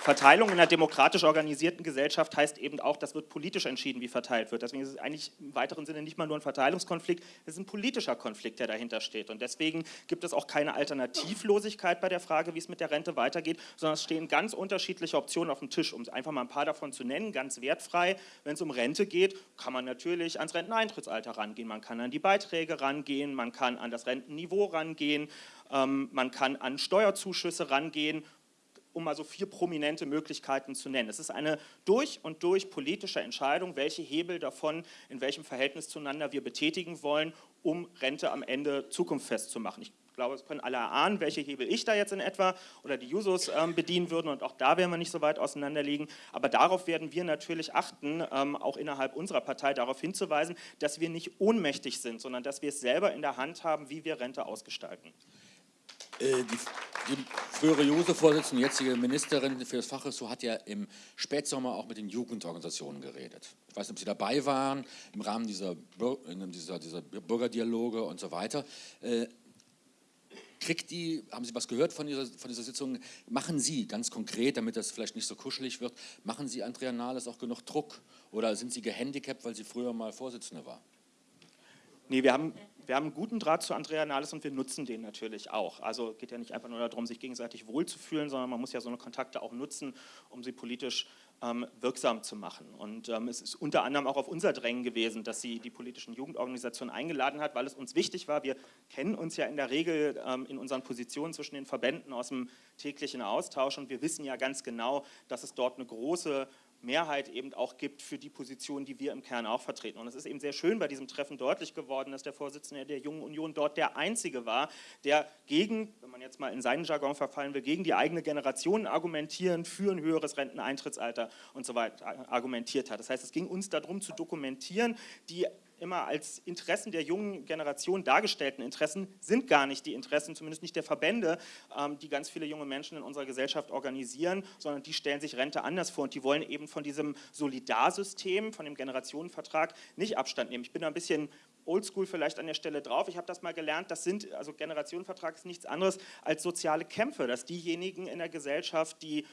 Speaker 3: Verteilung in einer demokratisch organisierten Gesellschaft heißt eben auch, das wird politisch entschieden, wie verteilt wird. Deswegen ist es eigentlich im weiteren Sinne nicht mal nur ein Verteilungskonflikt, es ist ein politischer Konflikt, der dahinter steht. Und deswegen gibt es auch keine Alternativlosigkeit bei der Frage, wie es mit der Rente weitergeht, sondern es stehen ganz unterschiedliche Optionen auf dem Tisch. Um einfach mal ein paar davon zu nennen, ganz wertfrei, wenn es um Rente geht, kann man natürlich ans Renteneintrittsalter rangehen, man kann an die Beiträge rangehen, man kann an das Rentenniveau rangehen, ähm, man kann an Steuerzuschüsse rangehen um mal so vier prominente Möglichkeiten zu nennen. Es ist eine durch und durch politische Entscheidung, welche Hebel davon in welchem Verhältnis zueinander wir betätigen wollen, um Rente am Ende zukunftsfest zu machen. Ich glaube, es können alle erahnen, welche Hebel ich da jetzt in etwa oder die Jusos ähm, bedienen würden und auch da werden wir nicht so weit auseinander liegen. Aber darauf werden wir natürlich achten, ähm, auch innerhalb unserer Partei darauf hinzuweisen, dass wir nicht ohnmächtig sind, sondern dass wir es selber in der Hand haben, wie wir Rente ausgestalten.
Speaker 1: Äh, die, die, frühere JUSO-Vorsitzende, jetzige Ministerin für das Fachressort hat ja im Spätsommer auch mit den Jugendorganisationen geredet. Ich weiß nicht, ob Sie dabei waren, im Rahmen dieser, dieser, dieser Bürgerdialoge und so weiter. Äh, kriegt die, haben Sie was gehört von dieser, von dieser Sitzung, machen Sie ganz konkret, damit das vielleicht nicht so kuschelig wird, machen Sie Andrea Nahles auch genug Druck oder sind Sie gehandicapt, weil sie früher mal Vorsitzende war?
Speaker 3: Nee, wir haben wir haben einen guten Draht zu Andrea Nahles und wir nutzen den natürlich auch. Also geht ja nicht einfach nur darum, sich gegenseitig wohlzufühlen, sondern man muss ja so eine Kontakte auch nutzen, um sie politisch ähm, wirksam zu machen. Und ähm, es ist unter anderem auch auf unser Drängen gewesen, dass sie die politischen Jugendorganisationen eingeladen hat, weil es uns wichtig war. Wir kennen uns ja in der Regel ähm, in unseren Positionen zwischen den Verbänden aus dem täglichen Austausch und wir wissen ja ganz genau, dass es dort eine große Mehrheit eben auch gibt für die Position, die wir im Kern auch vertreten. Und es ist eben sehr schön bei diesem Treffen deutlich geworden, dass der Vorsitzende der Jungen Union dort der Einzige war, der gegen, wenn man jetzt mal in seinen Jargon verfallen will, gegen die eigene Generation argumentieren, für ein höheres Renteneintrittsalter und so weiter argumentiert hat. Das heißt, es ging uns darum zu dokumentieren, die immer als Interessen der jungen Generation dargestellten Interessen sind gar nicht die Interessen, zumindest nicht der Verbände, ähm, die ganz viele junge Menschen in unserer Gesellschaft organisieren, sondern die stellen sich Rente anders vor und die wollen eben von diesem Solidarsystem, von dem Generationenvertrag nicht Abstand nehmen. Ich bin da ein bisschen oldschool vielleicht an der Stelle drauf. Ich habe das mal gelernt, das sind, also Generationenvertrag ist nichts anderes als soziale Kämpfe, dass diejenigen in der Gesellschaft, die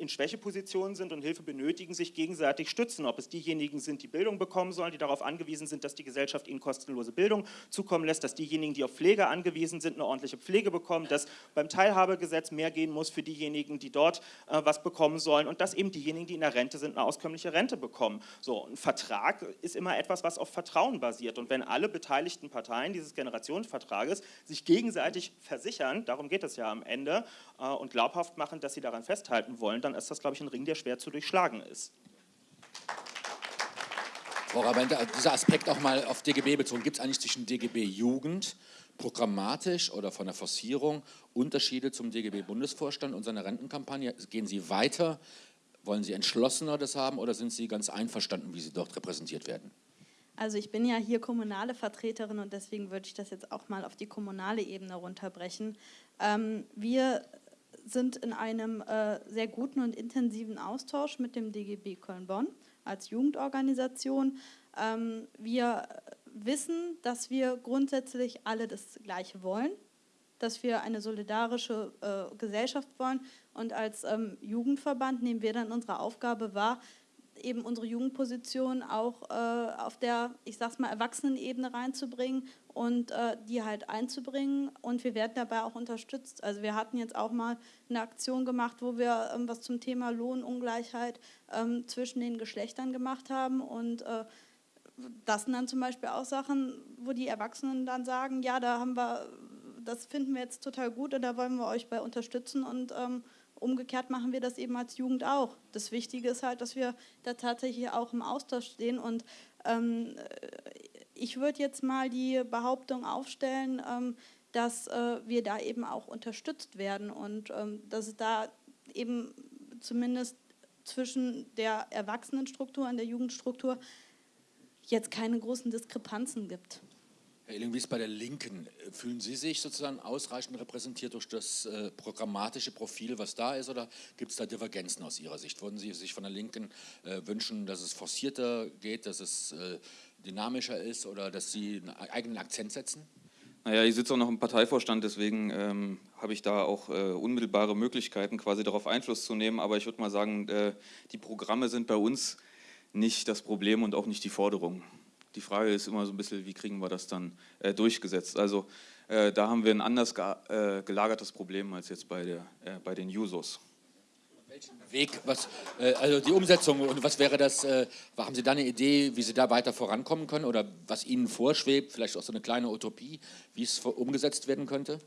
Speaker 3: in Schwächepositionen sind und Hilfe benötigen, sich gegenseitig stützen. Ob es diejenigen sind, die Bildung bekommen sollen, die darauf angewiesen sind, dass die Gesellschaft ihnen kostenlose Bildung zukommen lässt, dass diejenigen, die auf Pflege angewiesen sind, eine ordentliche Pflege bekommen, dass beim Teilhabegesetz mehr gehen muss für diejenigen, die dort äh, was bekommen sollen und dass eben diejenigen, die in der Rente sind, eine auskömmliche Rente bekommen. So, ein Vertrag ist immer etwas, was auf Vertrauen basiert und wenn alle beteiligten Parteien dieses Generationsvertrages sich gegenseitig versichern, darum geht es ja am Ende, äh, und glaubhaft machen, dass sie daran festhalten wollen, dann dann ist das, glaube ich, ein Ring, der schwer zu durchschlagen ist.
Speaker 1: Frau Rabente, dieser Aspekt auch mal auf DGB bezogen, gibt es eigentlich zwischen DGB Jugend programmatisch oder von der Forcierung Unterschiede zum DGB-Bundesvorstand und seiner Rentenkampagne? Gehen Sie weiter? Wollen Sie entschlossener das haben oder sind Sie ganz einverstanden, wie Sie dort repräsentiert werden?
Speaker 4: Also ich bin ja hier kommunale Vertreterin und deswegen würde ich das jetzt auch mal auf die kommunale Ebene runterbrechen. Ähm, wir sind in einem äh, sehr guten und intensiven Austausch mit dem DGB Köln-Bonn als Jugendorganisation. Ähm, wir wissen, dass wir grundsätzlich alle das Gleiche wollen, dass wir eine solidarische äh, Gesellschaft wollen und als ähm, Jugendverband nehmen wir dann unsere Aufgabe wahr, eben unsere Jugendposition auch äh, auf der, ich sag's mal, Erwachsenenebene reinzubringen und äh, die halt einzubringen. Und wir werden dabei auch unterstützt. Also wir hatten jetzt auch mal eine Aktion gemacht, wo wir ähm, was zum Thema Lohnungleichheit ähm, zwischen den Geschlechtern gemacht haben und äh, das sind dann zum Beispiel auch Sachen, wo die Erwachsenen dann sagen, ja, da haben wir, das finden wir jetzt total gut und da wollen wir euch bei unterstützen und ähm, umgekehrt machen wir das eben als Jugend auch. Das Wichtige ist halt, dass wir da tatsächlich auch im Austausch stehen und ähm, ich würde jetzt mal die Behauptung aufstellen, ähm, dass äh, wir da eben auch unterstützt werden und ähm, dass es da eben zumindest zwischen der Erwachsenenstruktur und der Jugendstruktur jetzt keine großen Diskrepanzen gibt.
Speaker 1: Herr Illing, wie ist bei der Linken? Fühlen Sie sich sozusagen ausreichend repräsentiert durch das äh, programmatische Profil, was da ist, oder gibt es da Divergenzen aus Ihrer Sicht? Würden Sie sich von der Linken äh, wünschen, dass es forcierter geht, dass es äh, dynamischer ist oder dass Sie einen eigenen Akzent setzen?
Speaker 5: Naja, ich sitze auch noch im Parteivorstand, deswegen ähm, habe ich da auch äh, unmittelbare Möglichkeiten, quasi darauf Einfluss zu nehmen. Aber ich würde mal sagen, äh, die Programme sind bei uns nicht das Problem und auch nicht die Forderung. Die Frage ist immer so ein bisschen, wie kriegen wir das dann äh, durchgesetzt? Also äh, da haben wir ein anders ge äh, gelagertes Problem als jetzt bei, der, äh, bei den Jusos.
Speaker 1: Welchen Weg, was, äh, also die Umsetzung und was wäre das, äh, haben Sie da eine Idee, wie Sie da weiter vorankommen können oder was Ihnen vorschwebt, vielleicht auch so eine kleine Utopie, wie es umgesetzt werden könnte?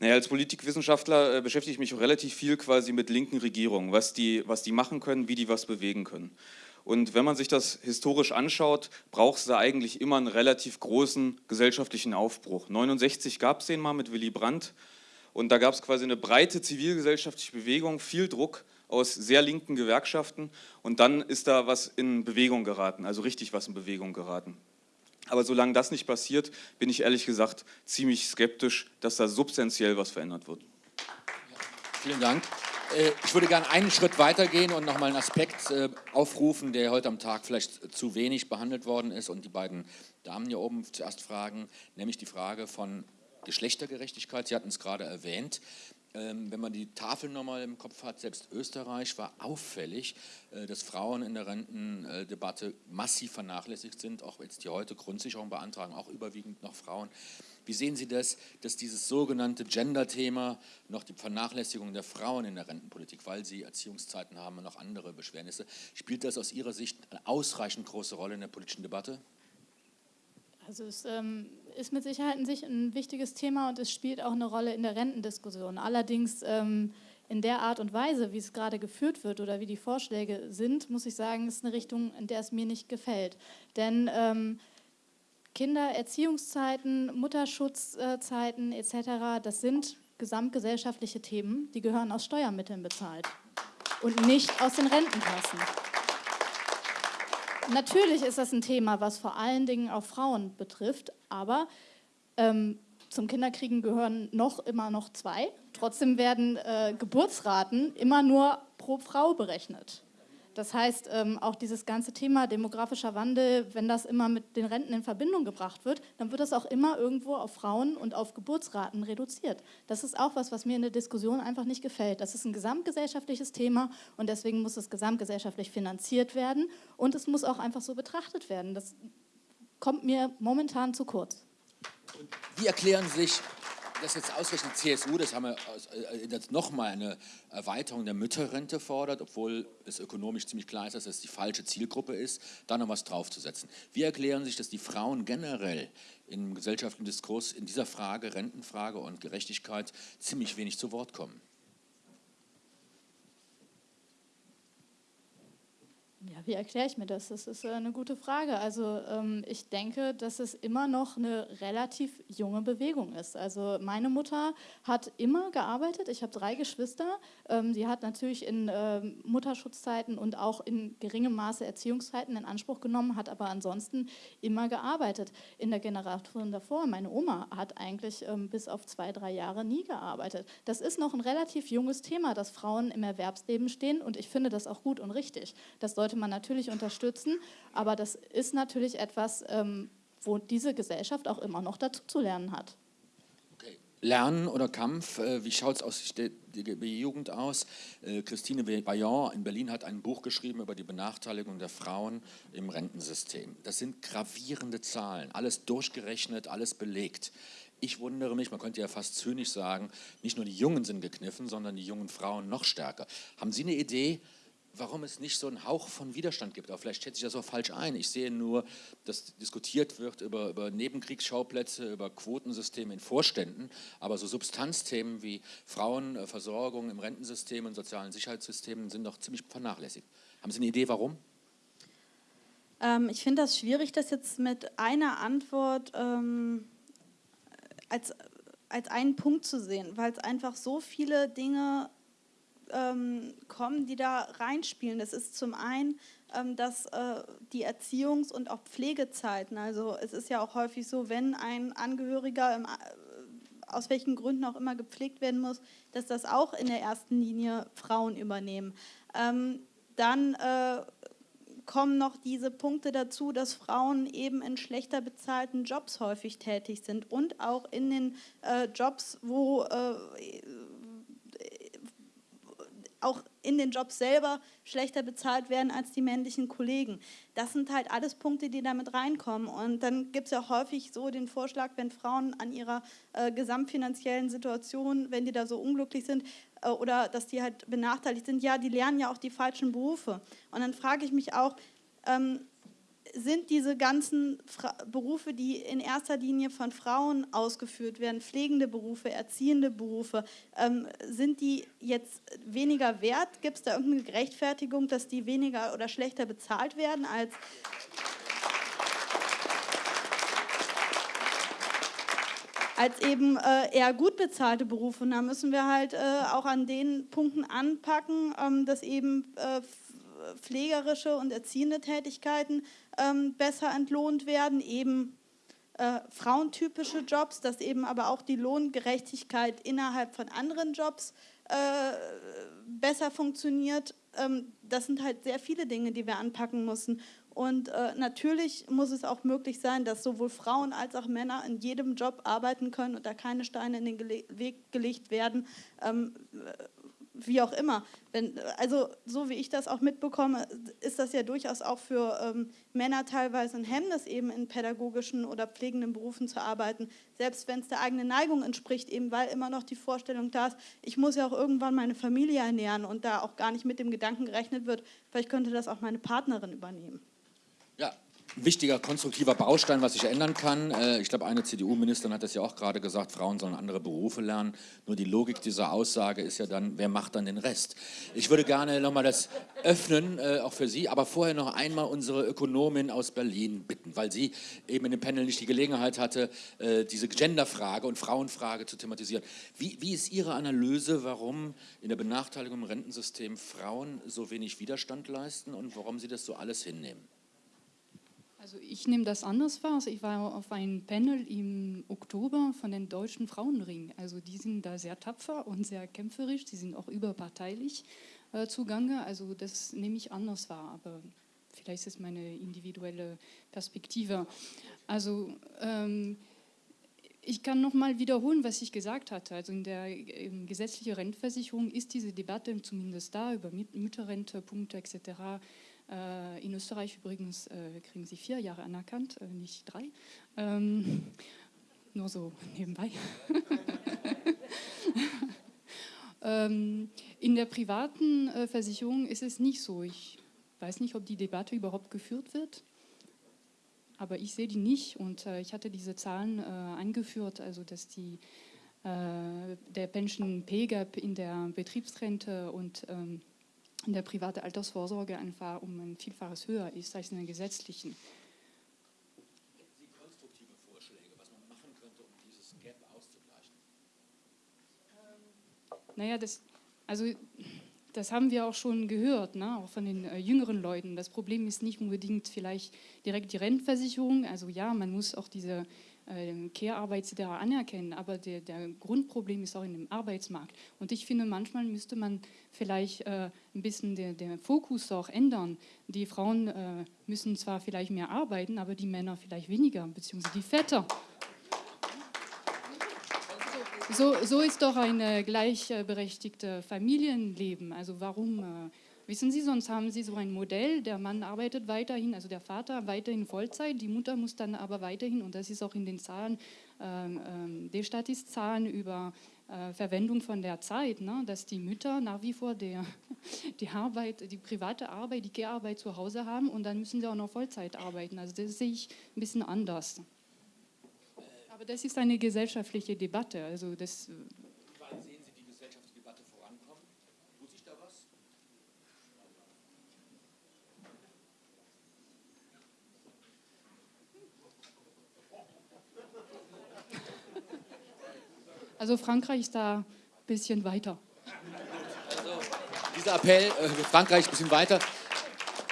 Speaker 5: Naja, als Politikwissenschaftler äh, beschäftige ich mich relativ viel quasi mit linken Regierungen, was die, was die machen können, wie die was bewegen können. Und wenn man sich das historisch anschaut, braucht es da eigentlich immer einen relativ großen gesellschaftlichen Aufbruch. 69 gab es den mal mit Willy Brandt und da gab es quasi eine breite zivilgesellschaftliche Bewegung, viel Druck aus sehr linken Gewerkschaften und dann ist da was in Bewegung geraten, also richtig was in Bewegung geraten. Aber solange das nicht passiert, bin ich ehrlich gesagt ziemlich skeptisch, dass da substanziell was verändert wird.
Speaker 1: Vielen Dank. Äh, ich würde gerne einen Schritt weitergehen und nochmal einen Aspekt äh, aufrufen, der heute am Tag vielleicht zu wenig behandelt worden ist und die beiden Damen hier oben zuerst fragen, nämlich die Frage von Geschlechtergerechtigkeit. Sie hatten es gerade erwähnt. Ähm, wenn man die Tafel nochmal im Kopf hat, selbst Österreich war auffällig, äh, dass Frauen in der Rentendebatte massiv vernachlässigt sind, auch jetzt die heute Grundsicherung beantragen, auch überwiegend noch Frauen. Wie sehen Sie das, dass dieses sogenannte Gender-Thema noch die Vernachlässigung der Frauen in der Rentenpolitik, weil sie Erziehungszeiten haben und noch andere Beschwernisse, spielt das aus Ihrer Sicht eine ausreichend große Rolle in der politischen Debatte?
Speaker 2: Also es ähm, ist mit Sicherheit ein, ein, wichtiges Thema und es spielt auch eine Rolle in der Rentendiskussion. Allerdings ähm, in der Art und Weise, wie es gerade geführt wird oder wie die Vorschläge sind, muss ich sagen, ist eine Richtung, in der es mir nicht gefällt. Denn ähm, Kindererziehungszeiten, Mutterschutzzeiten etc., das sind gesamtgesellschaftliche Themen, die gehören aus Steuermitteln bezahlt und nicht aus den Rentenkassen. Natürlich ist das ein Thema, was vor allen Dingen auch Frauen betrifft, aber ähm, zum Kinderkriegen gehören noch immer noch zwei. Trotzdem werden äh, Geburtsraten immer nur pro Frau berechnet. Das heißt, ähm, auch dieses ganze Thema demografischer Wandel, wenn das immer mit den Renten in Verbindung gebracht wird, dann wird das auch immer irgendwo auf Frauen und auf Geburtsraten reduziert. Das ist auch was, was mir in der Diskussion einfach nicht gefällt. Das ist ein gesamtgesellschaftliches Thema und deswegen muss es gesamtgesellschaftlich finanziert werden und es muss auch einfach so betrachtet werden. Das kommt mir momentan zu kurz.
Speaker 1: Wie erklären sich dass jetzt ausgerechnet CSU, das haben wir äh, jetzt nochmal eine Erweiterung der Mütterrente fordert, obwohl es ökonomisch ziemlich klar ist, dass das die falsche Zielgruppe ist, da noch was draufzusetzen. Wie erklären sich, dass die Frauen generell im gesellschaftlichen Diskurs in dieser Frage, Rentenfrage und Gerechtigkeit, ziemlich wenig zu Wort kommen?
Speaker 2: Ja, wie erkläre ich mir das? Das ist äh, eine gute Frage. Also ähm, ich denke, dass es immer noch eine relativ junge Bewegung ist. Also meine Mutter hat immer gearbeitet. Ich habe drei Geschwister. Ähm, sie hat natürlich in ähm, Mutterschutzzeiten und auch in geringem Maße Erziehungszeiten in Anspruch genommen, hat aber ansonsten immer gearbeitet. In der Generation davor, meine Oma hat eigentlich bis auf zwei, drei Jahre nie gearbeitet. Das ist noch ein relativ junges Thema, dass Frauen im Erwerbsleben stehen und ich finde das auch gut und richtig. Das sollte sollte man natürlich unterstützen, aber das ist natürlich etwas, ähm, wo diese Gesellschaft auch immer noch dazu zu lernen hat.
Speaker 1: Okay. Lernen oder Kampf, äh, wie schaut es aus der Jugend aus? Äh, Christine Bayon in Berlin hat ein Buch geschrieben über die Benachteiligung der Frauen im Rentensystem. Das sind gravierende Zahlen, alles durchgerechnet, alles belegt. Ich wundere mich, man könnte ja fast zynisch sagen, nicht nur die Jungen sind gekniffen, sondern die jungen Frauen noch stärker. Haben Sie eine Idee, warum es nicht so einen Hauch von Widerstand gibt. Aber vielleicht schätze ich das auch falsch ein. Ich sehe nur, dass diskutiert wird über, über Nebenkriegsschauplätze, über Quotensysteme in Vorständen, aber so Substanzthemen wie Frauenversorgung im Rentensystem und sozialen Sicherheitssystemen sind noch ziemlich vernachlässigt. Haben Sie eine Idee, warum?
Speaker 4: Ähm, ich finde das schwierig, das jetzt mit einer Antwort ähm, als, als einen Punkt zu sehen, weil es einfach so viele Dinge ähm, kommen, die da reinspielen. Das ist zum einen, ähm, dass äh, die Erziehungs- und auch Pflegezeiten, also es ist ja auch häufig so, wenn ein Angehöriger im, äh, aus welchen Gründen auch immer gepflegt werden muss, dass das auch in der ersten Linie Frauen übernehmen. Ähm, dann äh, kommen noch diese Punkte dazu, dass Frauen eben in schlechter bezahlten Jobs häufig tätig sind und auch in den äh, Jobs, wo äh, auch in den Jobs selber schlechter bezahlt werden als die männlichen Kollegen. Das sind halt alles Punkte, die damit reinkommen. Und dann gibt es ja häufig so den Vorschlag, wenn Frauen an ihrer äh, gesamtfinanziellen Situation, wenn die da so unglücklich sind äh, oder dass die halt benachteiligt sind, ja, die lernen ja auch die falschen Berufe. Und dann frage ich mich auch, ähm, sind diese ganzen Fra Berufe, die in erster Linie von Frauen ausgeführt werden, pflegende Berufe, erziehende Berufe, ähm, sind die jetzt weniger wert? Gibt es da irgendeine Rechtfertigung, dass die weniger oder schlechter bezahlt werden als als eben äh, eher gut bezahlte Berufe. Und da müssen wir halt äh, auch an den Punkten anpacken, ähm, dass eben äh, pflegerische und erziehende Tätigkeiten ähm, besser entlohnt werden, eben äh, frauentypische Jobs, dass eben aber auch die Lohngerechtigkeit innerhalb von anderen Jobs äh, besser funktioniert. Ähm, das sind halt sehr viele Dinge, die wir anpacken müssen. Und äh, natürlich muss es auch möglich sein, dass sowohl Frauen als auch Männer in jedem Job arbeiten können und da keine Steine in den Gele Weg gelegt werden. Ähm, wie auch immer. Wenn, also so wie ich das auch mitbekomme, ist das ja durchaus auch für ähm, Männer teilweise ein Hemmnis, eben in pädagogischen oder pflegenden Berufen zu arbeiten, selbst wenn es der eigenen Neigung entspricht, eben weil immer noch die Vorstellung da ist, ich muss ja auch irgendwann meine Familie ernähren und da auch gar nicht mit dem Gedanken gerechnet wird, vielleicht könnte das auch meine Partnerin übernehmen.
Speaker 1: Ja, wichtiger, konstruktiver Baustein, was sich ändern kann. Äh, ich glaube, eine CDU-Ministerin hat das ja auch gerade gesagt, Frauen sollen andere Berufe lernen. Nur die Logik dieser Aussage ist ja dann, wer macht dann den Rest? Ich würde gerne nochmal das öffnen, äh, auch für Sie, aber vorher noch einmal unsere Ökonomin aus Berlin bitten, weil sie eben in dem Panel nicht die Gelegenheit hatte, äh, diese Genderfrage und Frauenfrage zu thematisieren. Wie, wie ist Ihre Analyse, warum in der Benachteiligung im Rentensystem Frauen so wenig Widerstand leisten und warum Sie das so alles hinnehmen?
Speaker 6: Also ich nehme das anders wahr. Also ich war auf einem Panel im Oktober von den deutschen Frauenring. Also die sind da sehr tapfer und sehr kämpferisch. Sie sind auch überparteilich äh, zugange. Also das nehme ich anders wahr. Aber vielleicht ist es meine individuelle Perspektive. Also ähm, ich kann noch mal wiederholen, was ich gesagt hatte. Also in der in gesetzlichen Rentenversicherung ist diese Debatte zumindest da über Mütterrente, Punkte etc in Österreich übrigens äh, kriegen sie vier Jahre anerkannt, äh, nicht drei. Ähm, nur so nebenbei. (laughs) ähm, in der privaten äh, Versicherung ist es nicht so. Ich weiß nicht, ob die Debatte überhaupt geführt wird. Aber ich sehe die nicht und äh, ich hatte diese Zahlen äh, eingeführt, also dass die, der Pension Pay Gap in der Betriebsrente und ähm, der private Altersvorsorge einfach um ein Vielfaches höher ist als in der gesetzlichen.
Speaker 1: Sie konstruktive Vorschläge, was man machen könnte, um dieses Gap auszugleichen?
Speaker 6: Naja, das, also das haben wir auch schon gehört, ne? auch von den äh, jüngeren Leuten. Das Problem ist nicht unbedingt vielleicht direkt die Rentenversicherung. Also ja, man muss auch diese äh, Care-Arbeit etc. anerkennen, aber der, der, Grundproblem ist auch in dem Arbeitsmarkt. Und ich finde, manchmal müsste man vielleicht äh, ein bisschen den, den Fokus auch ändern. Die Frauen äh, müssen zwar vielleicht mehr arbeiten, aber die Männer vielleicht weniger, beziehungsweise die Väter. So, so ist doch ein äh, gleichberechtigtes Familienleben. Also warum äh, Wissen Sie, sonst haben Sie so ein Modell, der Mann arbeitet weiterhin, also der Vater weiterhin Vollzeit, die Mutter muss dann aber weiterhin, und das ist auch in den Zahlen, ähm, ähm, Destatis-Zahlen über äh, Verwendung von der Zeit, ne, dass die Mütter nach wie vor der, (laughs) die Arbeit, die private Arbeit, die Care-Arbeit zu Hause haben und dann müssen sie auch noch Vollzeit arbeiten. Also das sehe ich ein bisschen anders. Aber das ist eine gesellschaftliche Debatte. Also das Also Frankreich ist da ein bisschen weiter.
Speaker 1: Also, dieser Appell, äh, Frankreich ein bisschen weiter.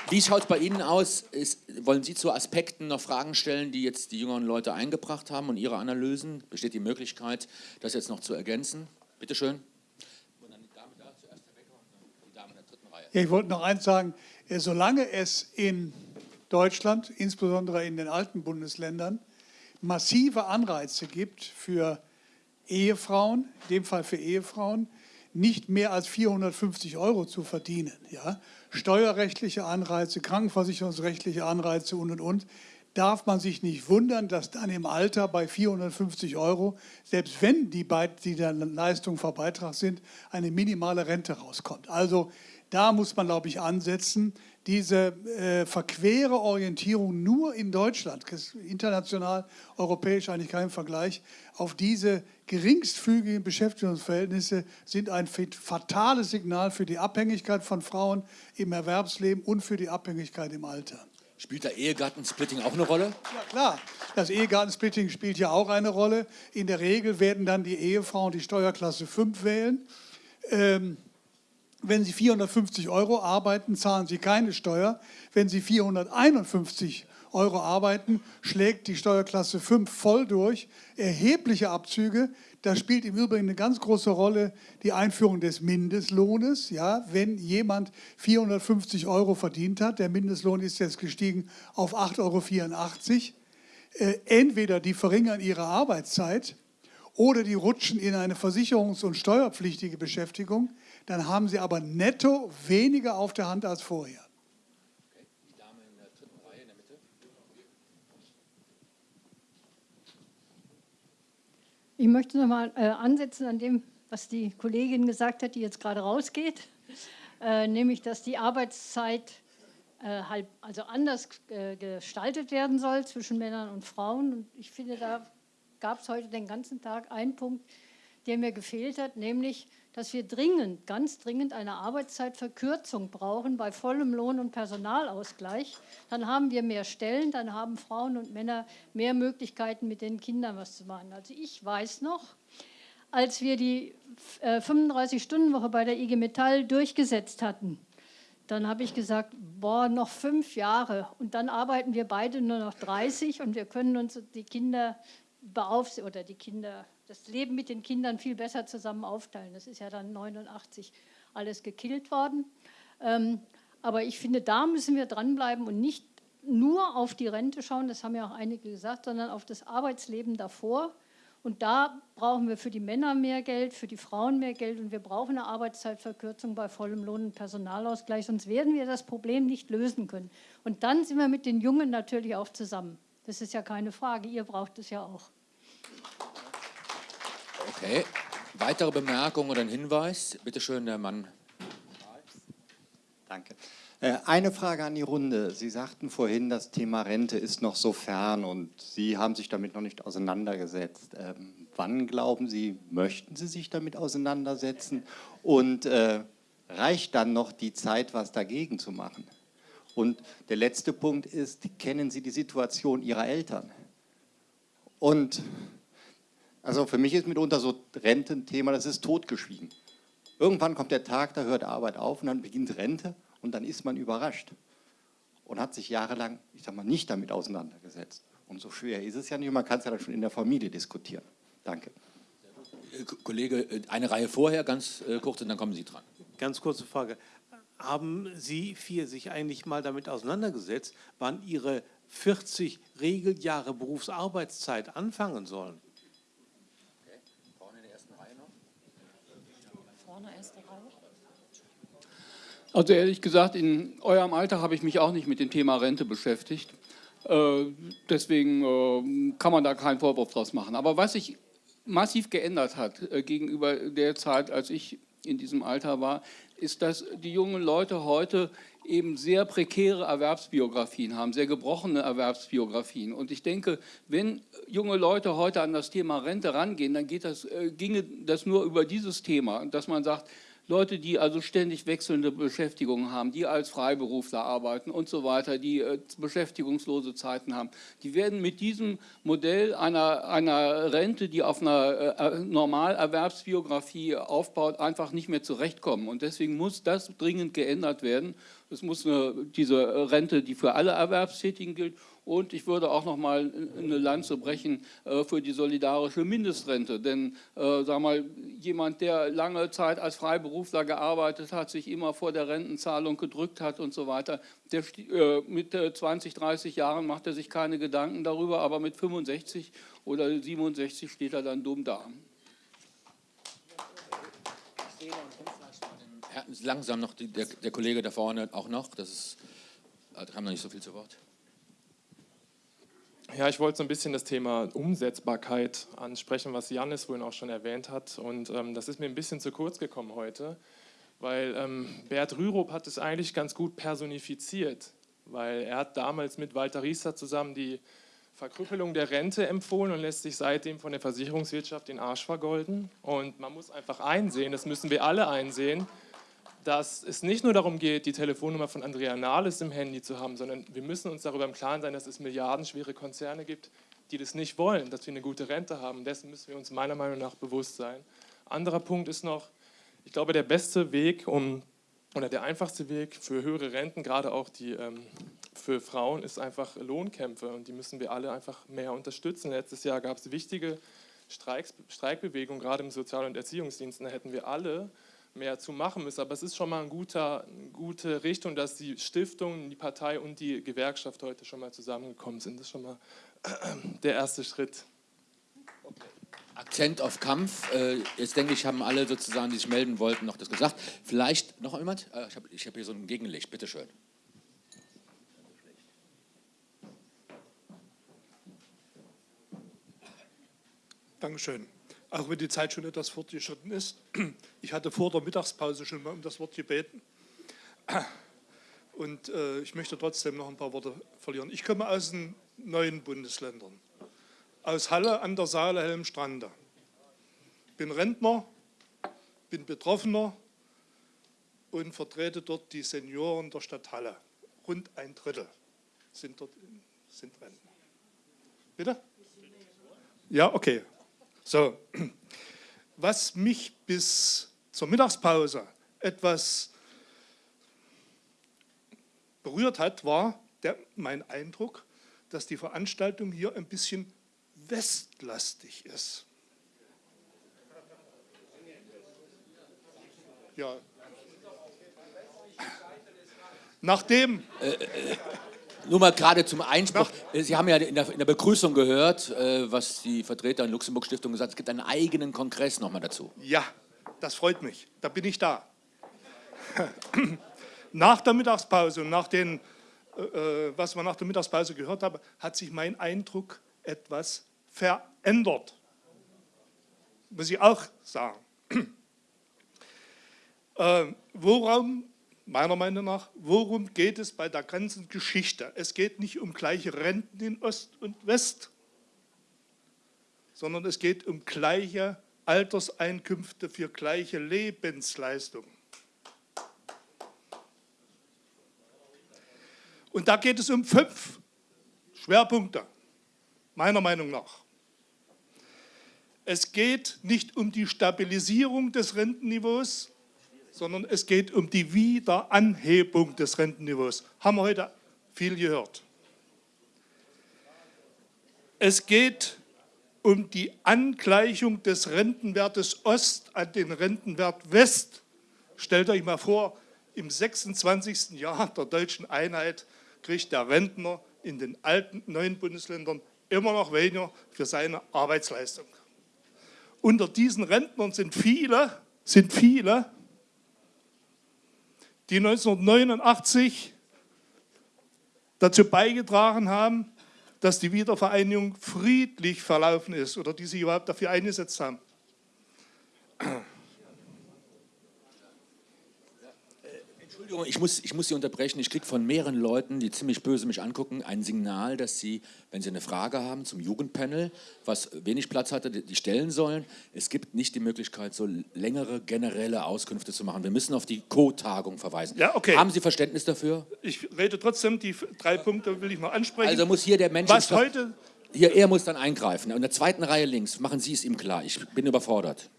Speaker 1: Wie schaut es bei Ihnen aus? Ist, wollen Sie zu Aspekten noch Fragen stellen, die jetzt die jüngeren Leute eingebracht haben und Ihre Analysen? Besteht die Möglichkeit, das jetzt noch zu ergänzen? Bitte schön.
Speaker 7: Ja, ich wollte noch eins sagen. solange es in Deutschland, insbesondere in den alten Bundesländern, massive Anreize gibt für Ehefrauen, in dem Fall für Ehefrauen, nicht mehr als 450 Euro zu verdienen. Ja? Steuerrechtliche Anreize, krankenversicherungsrechtliche Anreize und, und, und. Darf man sich nicht wundern, dass dann im Alter bei 450 Euro, selbst wenn die, die der Leistung vor Beitrag sind, eine minimale Rente rauskommt. Also da muss man, glaube ich, ansetzen diese äh, verquere Orientierung nur in Deutschland, international, europäisch eigentlich kein Vergleich, auf diese geringstfügigen Beschäftigungsverhältnisse sind ein fatales Signal für die Abhängigkeit von Frauen im Erwerbsleben und für die Abhängigkeit im Alter.
Speaker 1: Spielt da Ehegattensplitting auch eine Rolle?
Speaker 7: Ja, klar. Das Ehegattensplitting spielt ja auch eine Rolle. In der Regel werden dann die Ehefrauen die Steuerklasse 5 wählen. Ähm, wenn Sie 450 Euro arbeiten, zahlen Sie keine Steuer. Wenn Sie 451 Euro arbeiten, schlägt die Steuerklasse 5 voll durch. Erhebliche Abzüge. Da spielt im Übrigen eine ganz große Rolle die Einführung des Mindestlohnes. Ja, wenn jemand 450 Euro verdient hat, der Mindestlohn ist jetzt gestiegen auf 8,84 Euro, äh, entweder die verringern ihre Arbeitszeit oder die rutschen in eine versicherungs- und steuerpflichtige Beschäftigung dann haben Sie aber netto weniger auf der Hand als vorher. Die Dame in der dritten Reihe in der Mitte.
Speaker 8: Ich möchte noch mal äh, ansetzen an dem, was die Kollegin gesagt hat, die jetzt gerade rausgeht, äh, nämlich, dass die Arbeitszeit äh, halt also anders äh, gestaltet werden soll zwischen Männern und Frauen. Und ich finde, da gab es heute den ganzen Tag einen Punkt, der mir gefehlt hat, nämlich dass wir dringend, ganz dringend eine Arbeitszeitverkürzung brauchen bei vollem Lohn- und Personalausgleich. Dann haben wir mehr Stellen, dann haben Frauen und Männer mehr Möglichkeiten, mit den Kindern was zu machen. Also ich weiß noch, als wir die 35-Stunden-Woche äh, bei der IG Metall durchgesetzt hatten, dann habe ich gesagt, boah, noch fünf Jahre und dann arbeiten wir beide nur noch 30 und wir können uns die Kinder beaufsichtigen oder die Kinder das Leben mit den Kindern viel besser zusammen aufteilen. Das ist ja dann 89 alles gekillt worden. Ähm, aber ich finde, da müssen wir dranbleiben und nicht nur auf die Rente schauen, das haben ja auch einige gesagt, sondern auf das Arbeitsleben davor. Und da brauchen wir für die Männer mehr Geld, für die Frauen mehr Geld und wir brauchen eine Arbeitszeitverkürzung bei vollem Lohn- und Personalausgleich, sonst werden wir das Problem nicht lösen können. Und dann sind wir mit den Jungen natürlich auch zusammen. Das ist ja keine Frage, ihr braucht es ja auch.
Speaker 1: Okay. Weitere Bemerkungen oder ein Hinweis? Bitte schön, der Mann.
Speaker 9: Danke. Äh, eine Frage an die Runde. Sie sagten vorhin, das Thema Rente ist noch so fern und Sie haben sich damit noch nicht auseinandergesetzt. Ähm, wann glauben Sie, möchten Sie sich damit auseinandersetzen? Und äh, reicht dann noch die Zeit, was dagegen zu machen? Und der letzte Punkt ist, kennen Sie die Situation Ihrer Eltern? Und also für mich ist mitunter so Rententhema, das ist totgeschwiegen. Irgendwann kommt der Tag, da hört Arbeit auf und dann beginnt Rente und dann ist man überrascht und hat sich jahrelang, ich sag mal, nicht damit auseinandergesetzt. Und so schwer ist es ja nicht, man kann es ja dann schon in der Familie diskutieren. Danke.
Speaker 1: Kollege, eine Reihe vorher, ganz äh, kurz, und dann kommen Sie dran.
Speaker 10: Ganz kurze Frage. Haben Sie vier sich eigentlich mal damit auseinandergesetzt, wann Ihre 40 Regeljahre Berufsarbeitszeit anfangen sollen?
Speaker 11: Also ehrlich gesagt, in eurem Alter habe ich mich auch nicht mit dem Thema Rente beschäftigt. Äh, deswegen äh, kann man da keinen Vorwurf draus machen. Aber was sich massiv geändert hat äh, gegenüber der Zeit, als ich in diesem Alter war, ist, dass die jungen Leute heute eben sehr prekäre Erwerbsbiografien haben, sehr gebrochene Erwerbsbiografien. Und ich denke, wenn junge Leute heute an das Thema Rente rangehen, dann geht das, äh, ginge das nur über dieses Thema, dass man sagt, Leute, die also ständig wechselnde Beschäftigungen haben, die als Freiberufler arbeiten und so weiter, die äh, beschäftigungslose Zeiten haben, die werden mit diesem Modell einer, einer Rente, die auf einer äh, Normalerwerbsbiografie aufbaut, einfach nicht mehr zurechtkommen. Und deswegen muss das dringend geändert werden. Es muss eine, diese Rente, die für alle Erwerbstätigen gilt Und ich würde auch noch mal eine Lanze brechen äh, für die solidarische Mindestrente. Denn äh, sag mal, jemand, der lange Zeit als Freiberufler gearbeitet hat, sich immer vor der Rentenzahlung gedrückt hat und so weiter, der, äh, mit 20, 30 Jahren macht er sich keine Gedanken darüber, aber mit 65 oder 67 steht er dann dumm da.
Speaker 1: Langsam noch die, der, der, Kollege da vorne auch noch. Das ist, da kam noch nicht so viel zu Wort.
Speaker 12: Ja, ich wollte so ein bisschen das Thema Umsetzbarkeit ansprechen, was Janis vorhin auch schon erwähnt hat. Und ähm, das ist mir ein bisschen zu kurz gekommen heute, weil ähm, Bert Rürup hat es eigentlich ganz gut personifiziert, weil er hat damals mit Walter Rieser zusammen die Verkrüppelung der Rente empfohlen und lässt sich seitdem von der Versicherungswirtschaft den Arsch vergolden. Und man muss einfach einsehen, das müssen wir alle einsehen, dass es nicht nur darum geht, die Telefonnummer von Andrea Nahles im Handy zu haben, sondern wir müssen uns darüber im Klaren sein, dass es milliardenschwere Konzerne gibt, die das nicht wollen, dass wir eine gute Rente haben. Dessen müssen wir uns meiner Meinung nach bewusst sein. Anderer Punkt ist noch, ich glaube, der beste Weg, um, oder der einfachste Weg für höhere Renten, gerade auch die ähm, für Frauen, ist einfach Lohnkämpfe und die müssen wir alle einfach mehr unterstützen. Letztes Jahr gab es wichtige Streiks, Streikbewegungen, gerade im Sozial- und Erziehungsdienst, da hätten wir alle mehr zu machen müssen. Aber es ist schon mal ein guter, eine gute Richtung, dass die Stiftung, die Partei und die Gewerkschaft heute schon mal zusammengekommen sind. Das ist schon mal (clears throat) der erste Schritt.
Speaker 1: Akzent auf Kampf. Äh, jetzt denke ich, haben alle sozusagen, die sich melden wollten, noch das gesagt. Vielleicht noch jemand? Äh, ich habe hab hier so ein Gegenlicht, bitteschön.
Speaker 13: Dankeschön auch wenn die Zeit schon etwas fortgeschritten ist. Ich hatte vor der Mittagspause schon mal um das Wort gebeten. Und äh, ich möchte trotzdem noch ein paar Worte verlieren. Ich komme aus den neuen Bundesländern. Aus Halle an der Saale Helmstrande. Bin Rentner, bin Betroffener und vertrete dort die Senioren der Stadt Halle. Rund ein Drittel sind dort sind Rentner. Bitte? Ja, okay. So, was mich bis zur Mittagspause etwas berührt hat, war der, mein Eindruck, dass die Veranstaltung hier ein bisschen westlastig ist. Ja. Nachdem.
Speaker 1: Äh, äh, nur mal gerade zum Einspruch. Sie haben ja in der, in der Begrüßung gehört, äh, was die Vertreter der Luxemburg-Stiftung gesagt haben. Es gibt einen eigenen Kongress nochmal dazu.
Speaker 13: Ja, das freut mich. Da bin ich da. (clears throat) nach der Mittagspause und nach den, äh, äh, was wir nach der Mittagspause gehört haben, hat sich mein Eindruck etwas verändert. Muss ich auch sagen. (clears throat) äh, worum meiner Meinung nach, worum geht es bei der ganzen Geschichte? Es geht nicht um gleiche Renten in Ost und West, sondern es geht um gleiche Alterseinkünfte für gleiche Lebensleistungen. Und da geht es um fünf Schwerpunkte, meiner Meinung nach. Es geht nicht um die Stabilisierung des Rentenniveaus, sondern es geht um die Wiederanhebung des Rentenniveaus. Haben wir heute viel gehört. Es geht um die Angleichung des Rentenwertes Ost an den Rentenwert West. Stellt euch mal vor, im 26. Jahr der deutschen Einheit kriegt der Rentner in den alten neuen Bundesländern immer noch weniger für seine Arbeitsleistung. Unter diesen Rentnern sind viele, sind viele, die 1989 dazu beigetragen haben, dass die Wiedervereinigung friedlich verlaufen ist oder die sich überhaupt dafür eingesetzt haben.
Speaker 1: Entschuldigung, ich muss, ich muss Sie unterbrechen. Ich kriege von mehreren Leuten, die ziemlich böse mich angucken, ein Signal, dass Sie, wenn Sie eine Frage haben zum Jugendpanel, was wenig Platz hatte, die stellen sollen. Es gibt nicht die Möglichkeit, so längere generelle Auskünfte zu machen. Wir müssen auf die Co-Tagung verweisen.
Speaker 13: Ja, okay.
Speaker 1: Haben Sie Verständnis dafür?
Speaker 13: Ich rede trotzdem, die drei Punkte will ich noch ansprechen.
Speaker 1: Also muss hier der Mensch...
Speaker 13: Was heute...
Speaker 1: Hier, er muss dann eingreifen. In der zweiten Reihe links, machen Sie es ihm klar. Ich bin überfordert.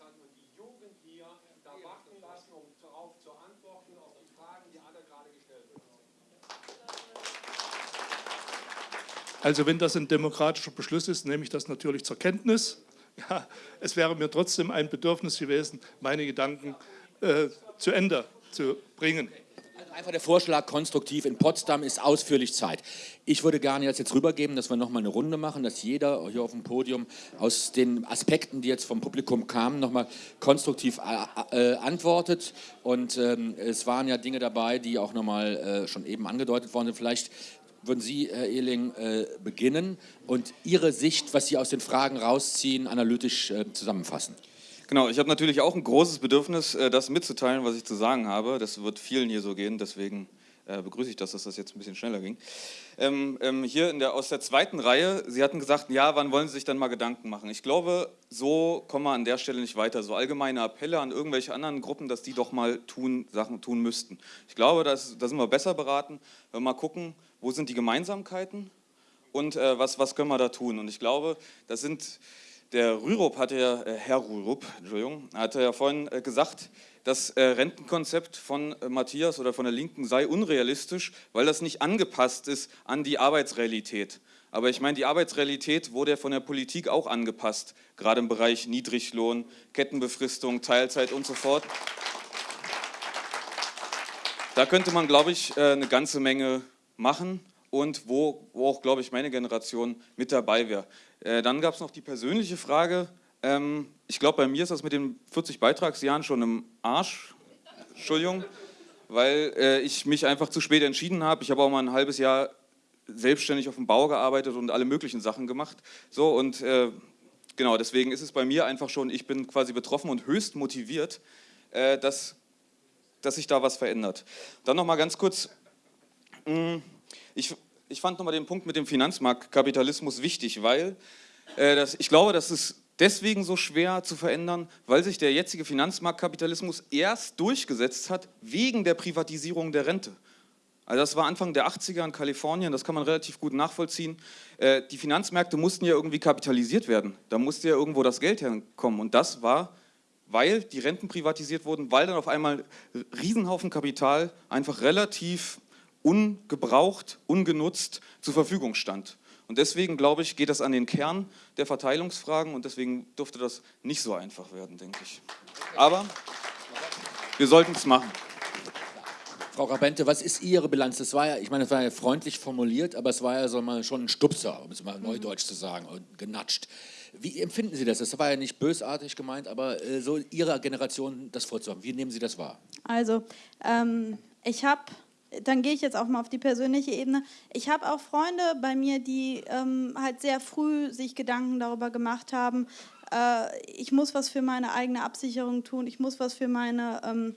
Speaker 14: hat und die Jugend hier da warten lassen, um darauf zu antworten, auf die Fragen, die alle gerade gestellt wurden.
Speaker 13: Also wenn das ein demokratischer Beschluss ist, nehme ich das natürlich zur Kenntnis. (laughs) Ja, es wäre mir trotzdem ein Bedürfnis gewesen, meine Gedanken äh, zu Ende zu bringen.
Speaker 1: Einfach der Vorschlag konstruktiv. In Potsdam ist ausführlich Zeit. Ich würde gerne jetzt, jetzt rübergeben, dass wir nochmal eine Runde machen, dass jeder hier auf dem Podium aus den Aspekten, die jetzt vom Publikum kamen, nochmal konstruktiv äh, äh, antwortet. Und ähm, es waren ja Dinge dabei, die auch nochmal äh, schon eben angedeutet worden sind. Vielleicht würden Sie, Herr Ehling, äh, beginnen und Ihre Sicht, was Sie aus den Fragen rausziehen, analytisch äh, zusammenfassen.
Speaker 5: Genau, ich habe natürlich auch ein großes Bedürfnis, äh, das mitzuteilen, was ich zu sagen habe. Das wird vielen hier so gehen, deswegen äh, begrüße ich das, dass das jetzt ein bisschen schneller ging. Ähm, ähm, hier der, aus der zweiten Reihe, Sie hatten gesagt, ja, wann wollen Sie sich dann mal Gedanken machen? Ich glaube, so kommen wir an der Stelle nicht weiter. So allgemeine Appelle an irgendwelche anderen Gruppen, dass die doch mal tun, Sachen tun müssten. Ich glaube, da sind wir besser beraten, wenn wir mal gucken, wo sind die Gemeinsamkeiten und äh, was, was können wir da tun. Und ich glaube, das sind der Rürup hatte ja, äh, Herr Rürup, Entschuldigung, hatte ja vorhin äh, gesagt, das äh, Rentenkonzept von Matthias oder von der Linken sei unrealistisch, weil das nicht angepasst ist an die Arbeitsrealität. Aber ich meine, die Arbeitsrealität wurde ja von der Politik auch angepasst, gerade im Bereich Niedriglohn, Kettenbefristung, Teilzeit und so fort. Da könnte man, glaube ich, eine ganze Menge machen und wo, wo auch, glaube ich, meine Generation mit dabei wäre. Äh, dann gab es noch die persönliche Frage. Ähm, ich glaube, bei mir ist das mit den 40 Beitragsjahren schon im Arsch. Entschuldigung, weil äh, ich mich einfach zu spät entschieden habe. Ich habe auch mal ein halbes Jahr selbstständig auf dem Bau gearbeitet und alle möglichen Sachen gemacht. So und äh, genau, deswegen ist es bei mir einfach schon, ich bin quasi betroffen und höchst motiviert, äh, dass, dass sich da was verändert. Dann noch mal ganz kurz, mh, hm, ich ich fand nochmal den Punkt mit dem Finanzmarktkapitalismus wichtig, weil äh, das, ich glaube, das ist deswegen so schwer zu verändern, weil sich der jetzige Finanzmarktkapitalismus erst durchgesetzt hat wegen der Privatisierung der Rente. Also das war Anfang der 80er in Kalifornien, das kann man relativ gut nachvollziehen. Äh, die Finanzmärkte mussten ja irgendwie kapitalisiert werden, da musste ja irgendwo das Geld herkommen und das war, weil die Renten privatisiert wurden, weil dann auf einmal Riesenhaufen Kapital einfach relativ ungebraucht, ungenutzt zur Verfügung stand. Und deswegen, glaube ich, geht das an den Kern der Verteilungsfragen und deswegen dürfte das nicht so einfach werden, denke ich. Aber wir sollten es machen.
Speaker 1: Frau Rabente, was ist Ihre Bilanz? Das war ja, ich meine, das war ja freundlich formuliert, aber es war ja so mal schon ein Stupser, um es mal mhm. neudeutsch zu sagen, und genatscht. Wie empfinden Sie das? Das war ja nicht bösartig gemeint, aber äh, so Ihrer Generation das vorzuhaben. Wie nehmen Sie das wahr?
Speaker 4: Also, ähm, ich habe dann gehe ich jetzt auch mal auf die persönliche Ebene. Ich habe auch Freunde bei mir, die ähm, halt sehr früh sich Gedanken darüber gemacht haben, äh, ich muss was für meine eigene Absicherung tun, ich muss was für meine, ähm,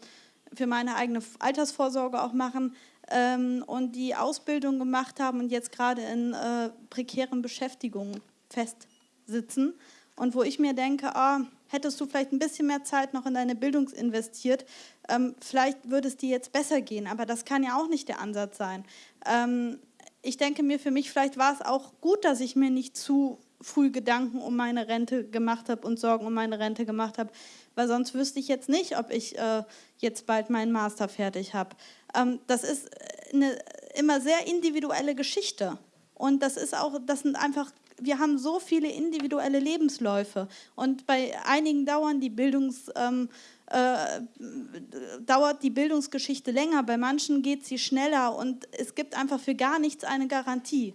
Speaker 4: für meine eigene Altersvorsorge auch machen ähm, und die Ausbildung gemacht haben und jetzt gerade in äh, prekären Beschäftigungen festsitzen. Und wo ich mir denke, oh, hättest du vielleicht ein bisschen mehr Zeit noch in deine Bildung investiert, ähm, vielleicht würde es dir jetzt besser gehen, aber das kann ja auch nicht der Ansatz sein. Ähm, ich denke mir für mich, vielleicht war es auch gut, dass ich mir nicht zu früh Gedanken um meine Rente gemacht habe und Sorgen um meine Rente gemacht habe, weil sonst wüsste ich jetzt nicht, ob ich äh, jetzt bald meinen Master fertig habe. Ähm, das ist eine immer sehr individuelle Geschichte. Und das ist auch, das sind einfach wir haben so viele individuelle Lebensläufe und bei einigen dauern die Bildungs, ähm, äh, dauert die Bildungsgeschichte länger, bei manchen geht sie schneller und es gibt einfach für gar nichts eine Garantie.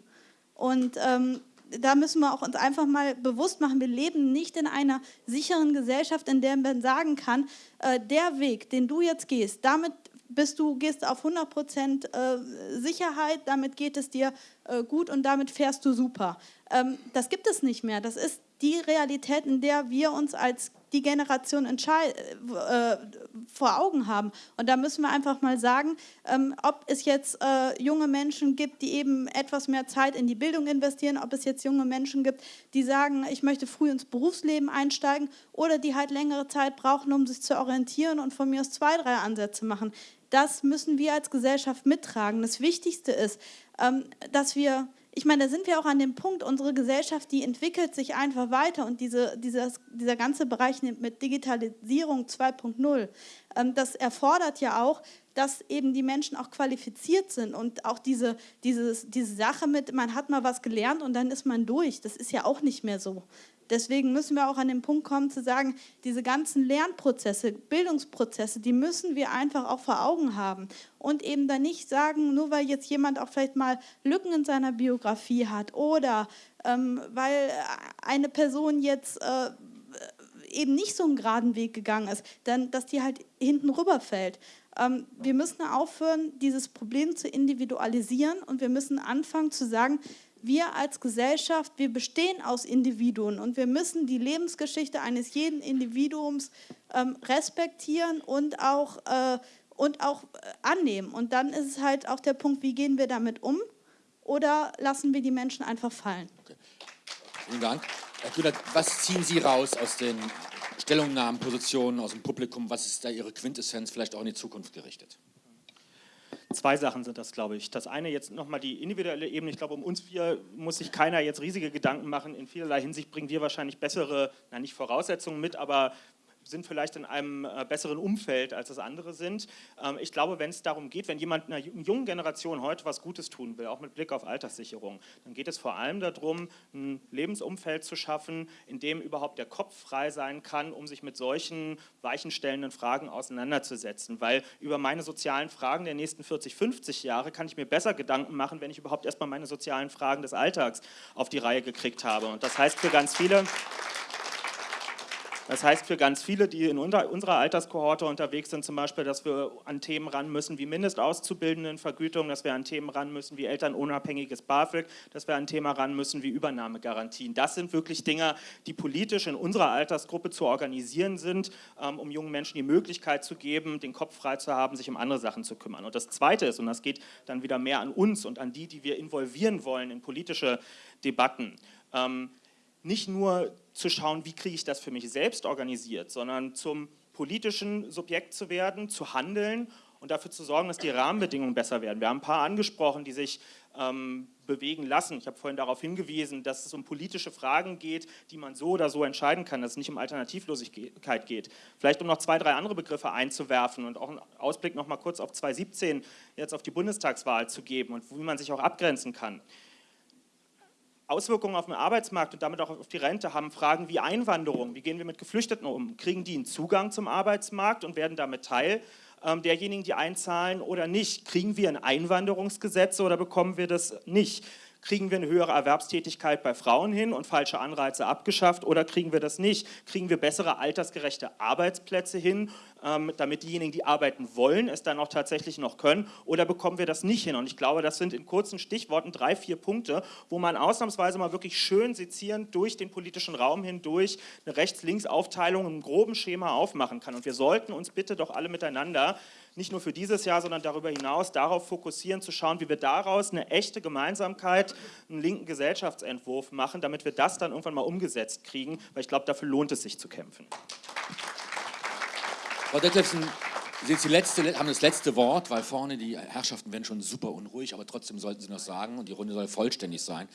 Speaker 4: Und ähm, da müssen wir auch uns einfach mal bewusst machen, wir leben nicht in einer sicheren Gesellschaft, in der man sagen kann, äh, der Weg, den du jetzt gehst, damit bist du, gehst auf 100 Prozent äh, Sicherheit, damit geht es dir äh, gut und damit fährst du super. Ähm, das gibt es nicht mehr. Das ist die Realität, in der wir uns als die Generation äh, vor Augen haben. Und da müssen wir einfach mal sagen, ähm, ob es jetzt junge Menschen gibt, die eben etwas mehr Zeit in die Bildung investieren, ob es jetzt junge Menschen gibt, die sagen, ich möchte früh ins Berufsleben einsteigen oder die halt längere Zeit brauchen, um sich zu orientieren und von mir aus zwei, drei Ansätze machen. Das müssen wir als Gesellschaft mittragen. Das Wichtigste ist, ähm, dass wir ich meine, da sind wir auch an dem Punkt, unsere Gesellschaft, die entwickelt sich einfach weiter und diese, dieses, dieser ganze Bereich mit Digitalisierung 2.0, ähm, das erfordert ja auch, dass eben die Menschen auch qualifiziert sind und auch diese, dieses, diese Sache mit, man hat mal was gelernt und dann ist man durch, das ist ja auch nicht mehr so. Deswegen müssen wir auch an den Punkt kommen zu sagen, diese ganzen Lernprozesse, Bildungsprozesse, die müssen wir einfach auch vor Augen haben. Und eben dann nicht sagen, nur weil jetzt jemand auch vielleicht mal Lücken in seiner Biografie hat oder ähm, weil eine Person jetzt äh, eben nicht so einen geraden Weg gegangen ist, dann, dass die halt hinten rüberfällt. Ähm, wir müssen aufhören, dieses Problem zu individualisieren und wir müssen anfangen zu sagen, wir als Gesellschaft, wir bestehen aus Individuen und wir müssen die Lebensgeschichte eines jeden Individuums ähm, respektieren und auch, äh, und auch äh, annehmen. Und dann ist es halt auch der Punkt, wie gehen wir damit um oder lassen wir die Menschen einfach fallen. Okay.
Speaker 1: Vielen Dank. Herr Kühler, was ziehen Sie raus aus den Stellungnahmen, Positionen aus dem Publikum? Was ist da Ihre Quintessenz, vielleicht auch in die Zukunft gerichtet?
Speaker 3: Zwei Sachen sind das, glaube ich. Das eine jetzt nochmal die individuelle Ebene. Ich glaube, um uns vier muss sich keiner jetzt riesige Gedanken machen. In vielerlei Hinsicht bringen wir wahrscheinlich bessere, na nicht Voraussetzungen mit, aber sind vielleicht in einem äh, besseren Umfeld, als es andere sind. Ähm, ich glaube, wenn es darum geht, wenn jemand einer jungen Generation heute was Gutes tun will, auch mit Blick auf Alterssicherung, dann geht es vor allem darum, ein Lebensumfeld zu schaffen, in dem überhaupt der Kopf frei sein kann, um sich mit solchen weichenstellenden Fragen auseinanderzusetzen. Weil über meine sozialen Fragen der nächsten 40, 50 Jahre kann ich mir besser Gedanken machen, wenn ich überhaupt erstmal meine sozialen Fragen des Alltags auf die Reihe gekriegt habe. Und das heißt für ganz viele... Das heißt für ganz viele, die in unserer Alterskohorte unterwegs sind, zum Beispiel, dass wir an Themen ran müssen wie Mindestauszubildendenvergütung, dass wir an Themen ran müssen wie elternunabhängiges BAföG, dass wir an Thema ran müssen wie Übernahmegarantien. Das sind wirklich Dinge, die politisch in unserer Altersgruppe zu organisieren sind, ähm, um jungen Menschen die Möglichkeit zu geben, den Kopf frei zu haben, sich um andere Sachen zu kümmern. Und das Zweite ist, und das geht dann wieder mehr an uns und an die, die wir involvieren wollen in politische Debatten, ähm, nicht nur zu schauen, wie kriege ich das für mich selbst organisiert, sondern zum politischen Subjekt zu werden, zu handeln und dafür zu sorgen, dass die Rahmenbedingungen besser werden. Wir haben ein paar angesprochen, die sich ähm, bewegen lassen. Ich habe vorhin darauf hingewiesen, dass es um politische Fragen geht, die man so oder so entscheiden kann, dass es nicht um Alternativlosigkeit geht. Vielleicht um noch zwei, drei andere Begriffe einzuwerfen und auch einen Ausblick noch mal kurz auf 2017 jetzt auf die Bundestagswahl zu geben und wie man sich auch abgrenzen kann. Auswirkungen auf den Arbeitsmarkt und damit auch auf die Rente haben Fragen wie Einwanderung. Wie gehen wir mit Geflüchteten um? Kriegen die einen Zugang zum Arbeitsmarkt und werden damit Teil ähm, derjenigen, die einzahlen oder nicht? Kriegen wir ein Einwanderungsgesetz oder bekommen wir das nicht? Kriegen wir eine höhere Erwerbstätigkeit bei Frauen hin und falsche Anreize abgeschafft oder kriegen wir das nicht? Kriegen wir bessere altersgerechte Arbeitsplätze hin, ähm, damit diejenigen, die arbeiten wollen, es dann auch tatsächlich noch können oder bekommen wir das nicht hin? Und ich glaube, das sind in kurzen Stichworten drei, vier Punkte, wo man ausnahmsweise mal wirklich schön sezierend durch den politischen Raum hindurch eine Rechts-Links-Aufteilung im groben Schema aufmachen kann. Und wir sollten uns bitte doch alle miteinander nicht nur für dieses Jahr, sondern darüber hinaus darauf fokussieren, zu schauen, wie wir daraus eine echte Gemeinsamkeit, einen linken Gesellschaftsentwurf machen, damit wir das dann irgendwann mal umgesetzt kriegen, weil ich glaube, dafür lohnt es sich zu kämpfen.
Speaker 1: Frau Detlefsen, Sie letzte, haben das letzte Wort, weil vorne die Herrschaften werden schon super unruhig, aber trotzdem sollten Sie noch sagen und die Runde soll vollständig sein.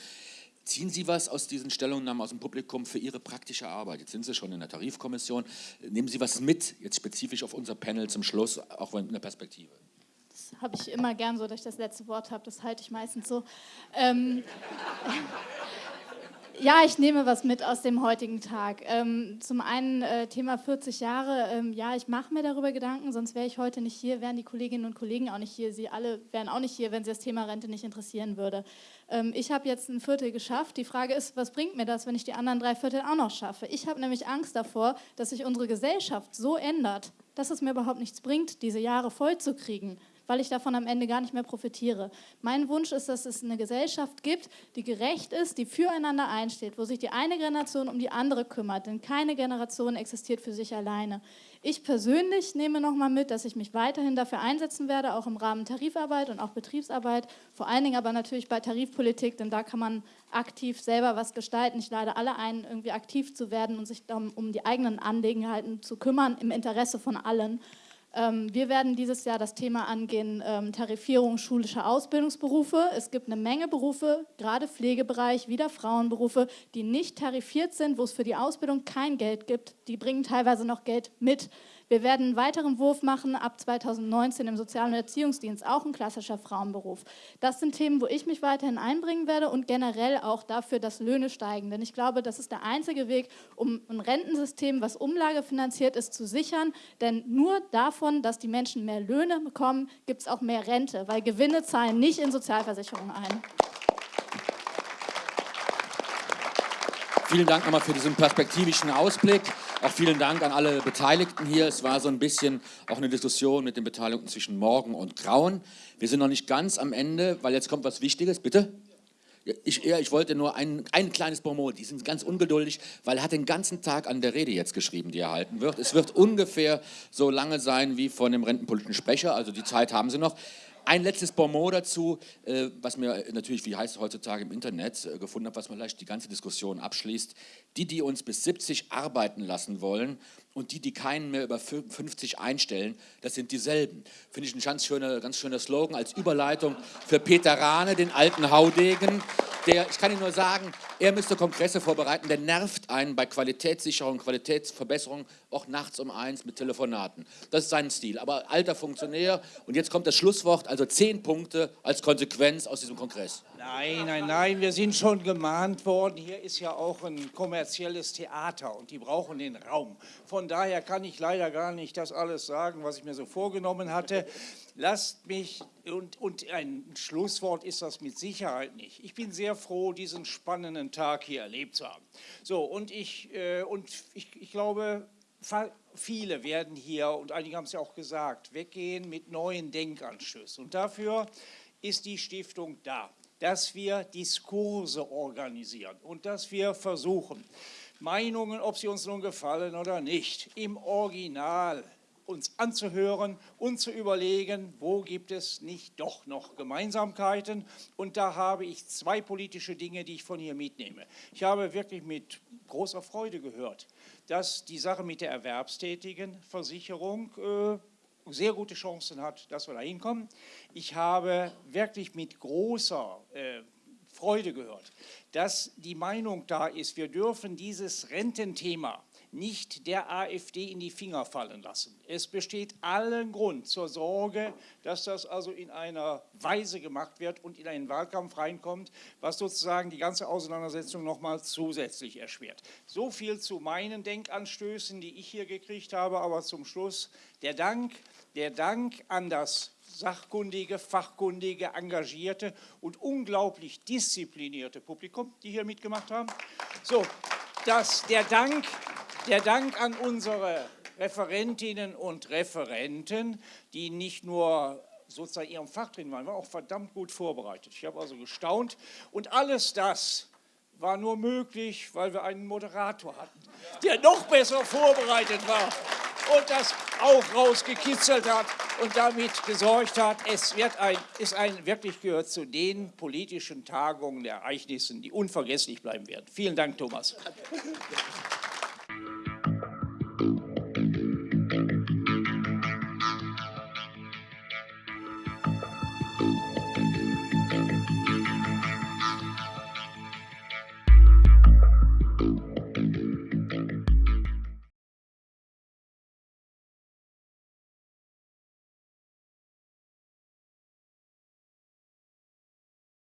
Speaker 1: Ziehen Sie was aus diesen Stellungnahmen aus dem Publikum für Ihre praktische Arbeit? Jetzt sind Sie schon in der Tarifkommission. Nehmen Sie was mit, jetzt spezifisch auf unser Panel zum Schluss, auch in der Perspektive?
Speaker 2: Das habe ich immer gern so, dass ich das letzte Wort habe. Das halte ich meistens so. Ähm, Ja, ich nehme was mit aus dem heutigen Tag. Ähm, zum einen äh, Thema 40 Jahre. Ähm, ja, ich mache mir darüber Gedanken, sonst wäre ich heute nicht hier, wären die Kolleginnen und Kollegen auch nicht hier. Sie alle wären auch nicht hier, wenn sie das Thema Rente nicht interessieren würde. Ähm, ich habe jetzt ein Viertel geschafft. Die Frage ist, was bringt mir das, wenn ich die anderen drei Viertel auch noch schaffe? Ich habe nämlich Angst davor, dass sich unsere Gesellschaft so ändert, dass es mir überhaupt nichts bringt, diese Jahre voll zu kriegen weil ich davon am Ende gar nicht mehr profitiere. Mein Wunsch ist, dass es eine Gesellschaft gibt, die gerecht ist, die füreinander einsteht, wo sich die eine Generation um die andere kümmert, denn keine Generation existiert für sich alleine. Ich persönlich nehme nochmal mit, dass ich mich weiterhin dafür einsetzen werde, auch im Rahmen Tarifarbeit und auch Betriebsarbeit, vor allen Dingen aber natürlich bei Tarifpolitik, denn da kann man aktiv selber was gestalten. Ich lade alle ein, irgendwie aktiv zu werden und sich um die eigenen Angelegenheiten zu kümmern, im Interesse von allen. Ähm, wir werden dieses Jahr das Thema angehen, ähm, Tarifierung schulischer Ausbildungsberufe. Es gibt eine Menge Berufe, gerade Pflegebereich, wieder Frauenberufe, die nicht tarifiert sind, wo es für die Ausbildung kein Geld gibt. Die bringen teilweise noch Geld mit. Wir werden einen weiteren Wurf machen ab 2019 im Sozial- und Erziehungsdienst, auch ein klassischer Frauenberuf. Das sind Themen, wo ich mich weiterhin einbringen werde und generell auch dafür, dass Löhne steigen. Denn ich glaube, das ist der einzige Weg, um ein Rentensystem, was umlagefinanziert ist, zu sichern. Denn nur davon, dass die Menschen mehr Löhne bekommen, gibt es auch mehr Rente, weil Gewinne zahlen nicht in Sozialversicherungen ein.
Speaker 1: Vielen Dank nochmal für diesen perspektivischen Ausblick. Auch vielen Dank an alle Beteiligten hier. Es war so ein bisschen auch eine Diskussion mit den Beteiligten zwischen Morgen und Grauen. Wir sind noch nicht ganz am Ende, weil jetzt kommt was Wichtiges. Bitte? Ich, ich wollte nur ein, ein kleines Bonmot. Die sind ganz ungeduldig, weil er hat den ganzen Tag an der Rede jetzt geschrieben, die er halten wird. Es wird ungefähr so lange sein wie von dem rentenpolitischen Sprecher, also die Zeit haben sie noch. Ein letztes Bonmot dazu, äh, was mir natürlich, wie heißt es heutzutage im Internet, äh, gefunden habe, was vielleicht die ganze Diskussion abschließt. Die, die uns bis 70 arbeiten lassen wollen und die, die keinen mehr über 50 einstellen, das sind dieselben. Finde ich ein ganz schöner, ganz schöner Slogan als Überleitung für Peter Rahne, den alten Haudegen. Der, ich kann Ihnen nur sagen, er müsste Kongresse vorbereiten, der nervt einen bei Qualitätssicherung, Qualitätsverbesserung, auch nachts um eins mit Telefonaten. Das ist sein Stil, aber alter Funktionär. Und jetzt kommt das Schlusswort, also zehn Punkte als Konsequenz aus diesem Kongress.
Speaker 15: Nein, nein, nein, wir sind schon gemahnt worden. Hier ist ja auch ein kommerzielles Theater und die brauchen den Raum. Von daher kann ich leider gar nicht das alles sagen, was ich mir so vorgenommen hatte. Lasst mich, und, und ein Schlusswort ist das mit Sicherheit nicht. Ich bin sehr froh, diesen spannenden Tag hier erlebt zu haben. So, und ich, äh, und ich, ich glaube, viele werden hier, und einige haben es ja auch gesagt, weggehen mit neuen Denkanstößen. Und dafür ist die Stiftung da dass wir Diskurse organisieren und dass wir versuchen, Meinungen, ob sie uns nun gefallen oder nicht, im Original uns anzuhören und zu überlegen, wo gibt es nicht doch noch Gemeinsamkeiten. Und da habe ich zwei politische Dinge, die ich von hier mitnehme. Ich habe wirklich mit großer Freude gehört, dass die Sache mit der erwerbstätigen Versicherung äh, sehr gute Chancen hat, dass wir da hinkommen. Ich habe wirklich mit großer äh, Freude gehört, dass die Meinung da ist, wir dürfen dieses Rententhema nicht der AfD in die Finger fallen lassen. Es besteht allen Grund zur Sorge, dass das also in einer Weise gemacht wird und in einen Wahlkampf reinkommt, was sozusagen die ganze Auseinandersetzung nochmal zusätzlich erschwert. So viel zu meinen Denkanstößen, die ich hier gekriegt habe, aber zum Schluss der Dank der Dank an das sachkundige, fachkundige, engagierte und unglaublich disziplinierte Publikum, die hier mitgemacht haben. So, das, der, Dank, der Dank an unsere Referentinnen und Referenten, die nicht nur sozusagen ihrem Fach drin waren, waren auch verdammt gut vorbereitet. Ich habe also gestaunt und alles das war nur möglich, weil wir einen Moderator hatten, der noch besser vorbereitet war und das auch rausgekitzelt hat und damit gesorgt hat, es wird ein, ist ein, wirklich gehört zu den politischen Tagungen, Ereignissen, die unvergesslich bleiben werden. Vielen Dank, Thomas.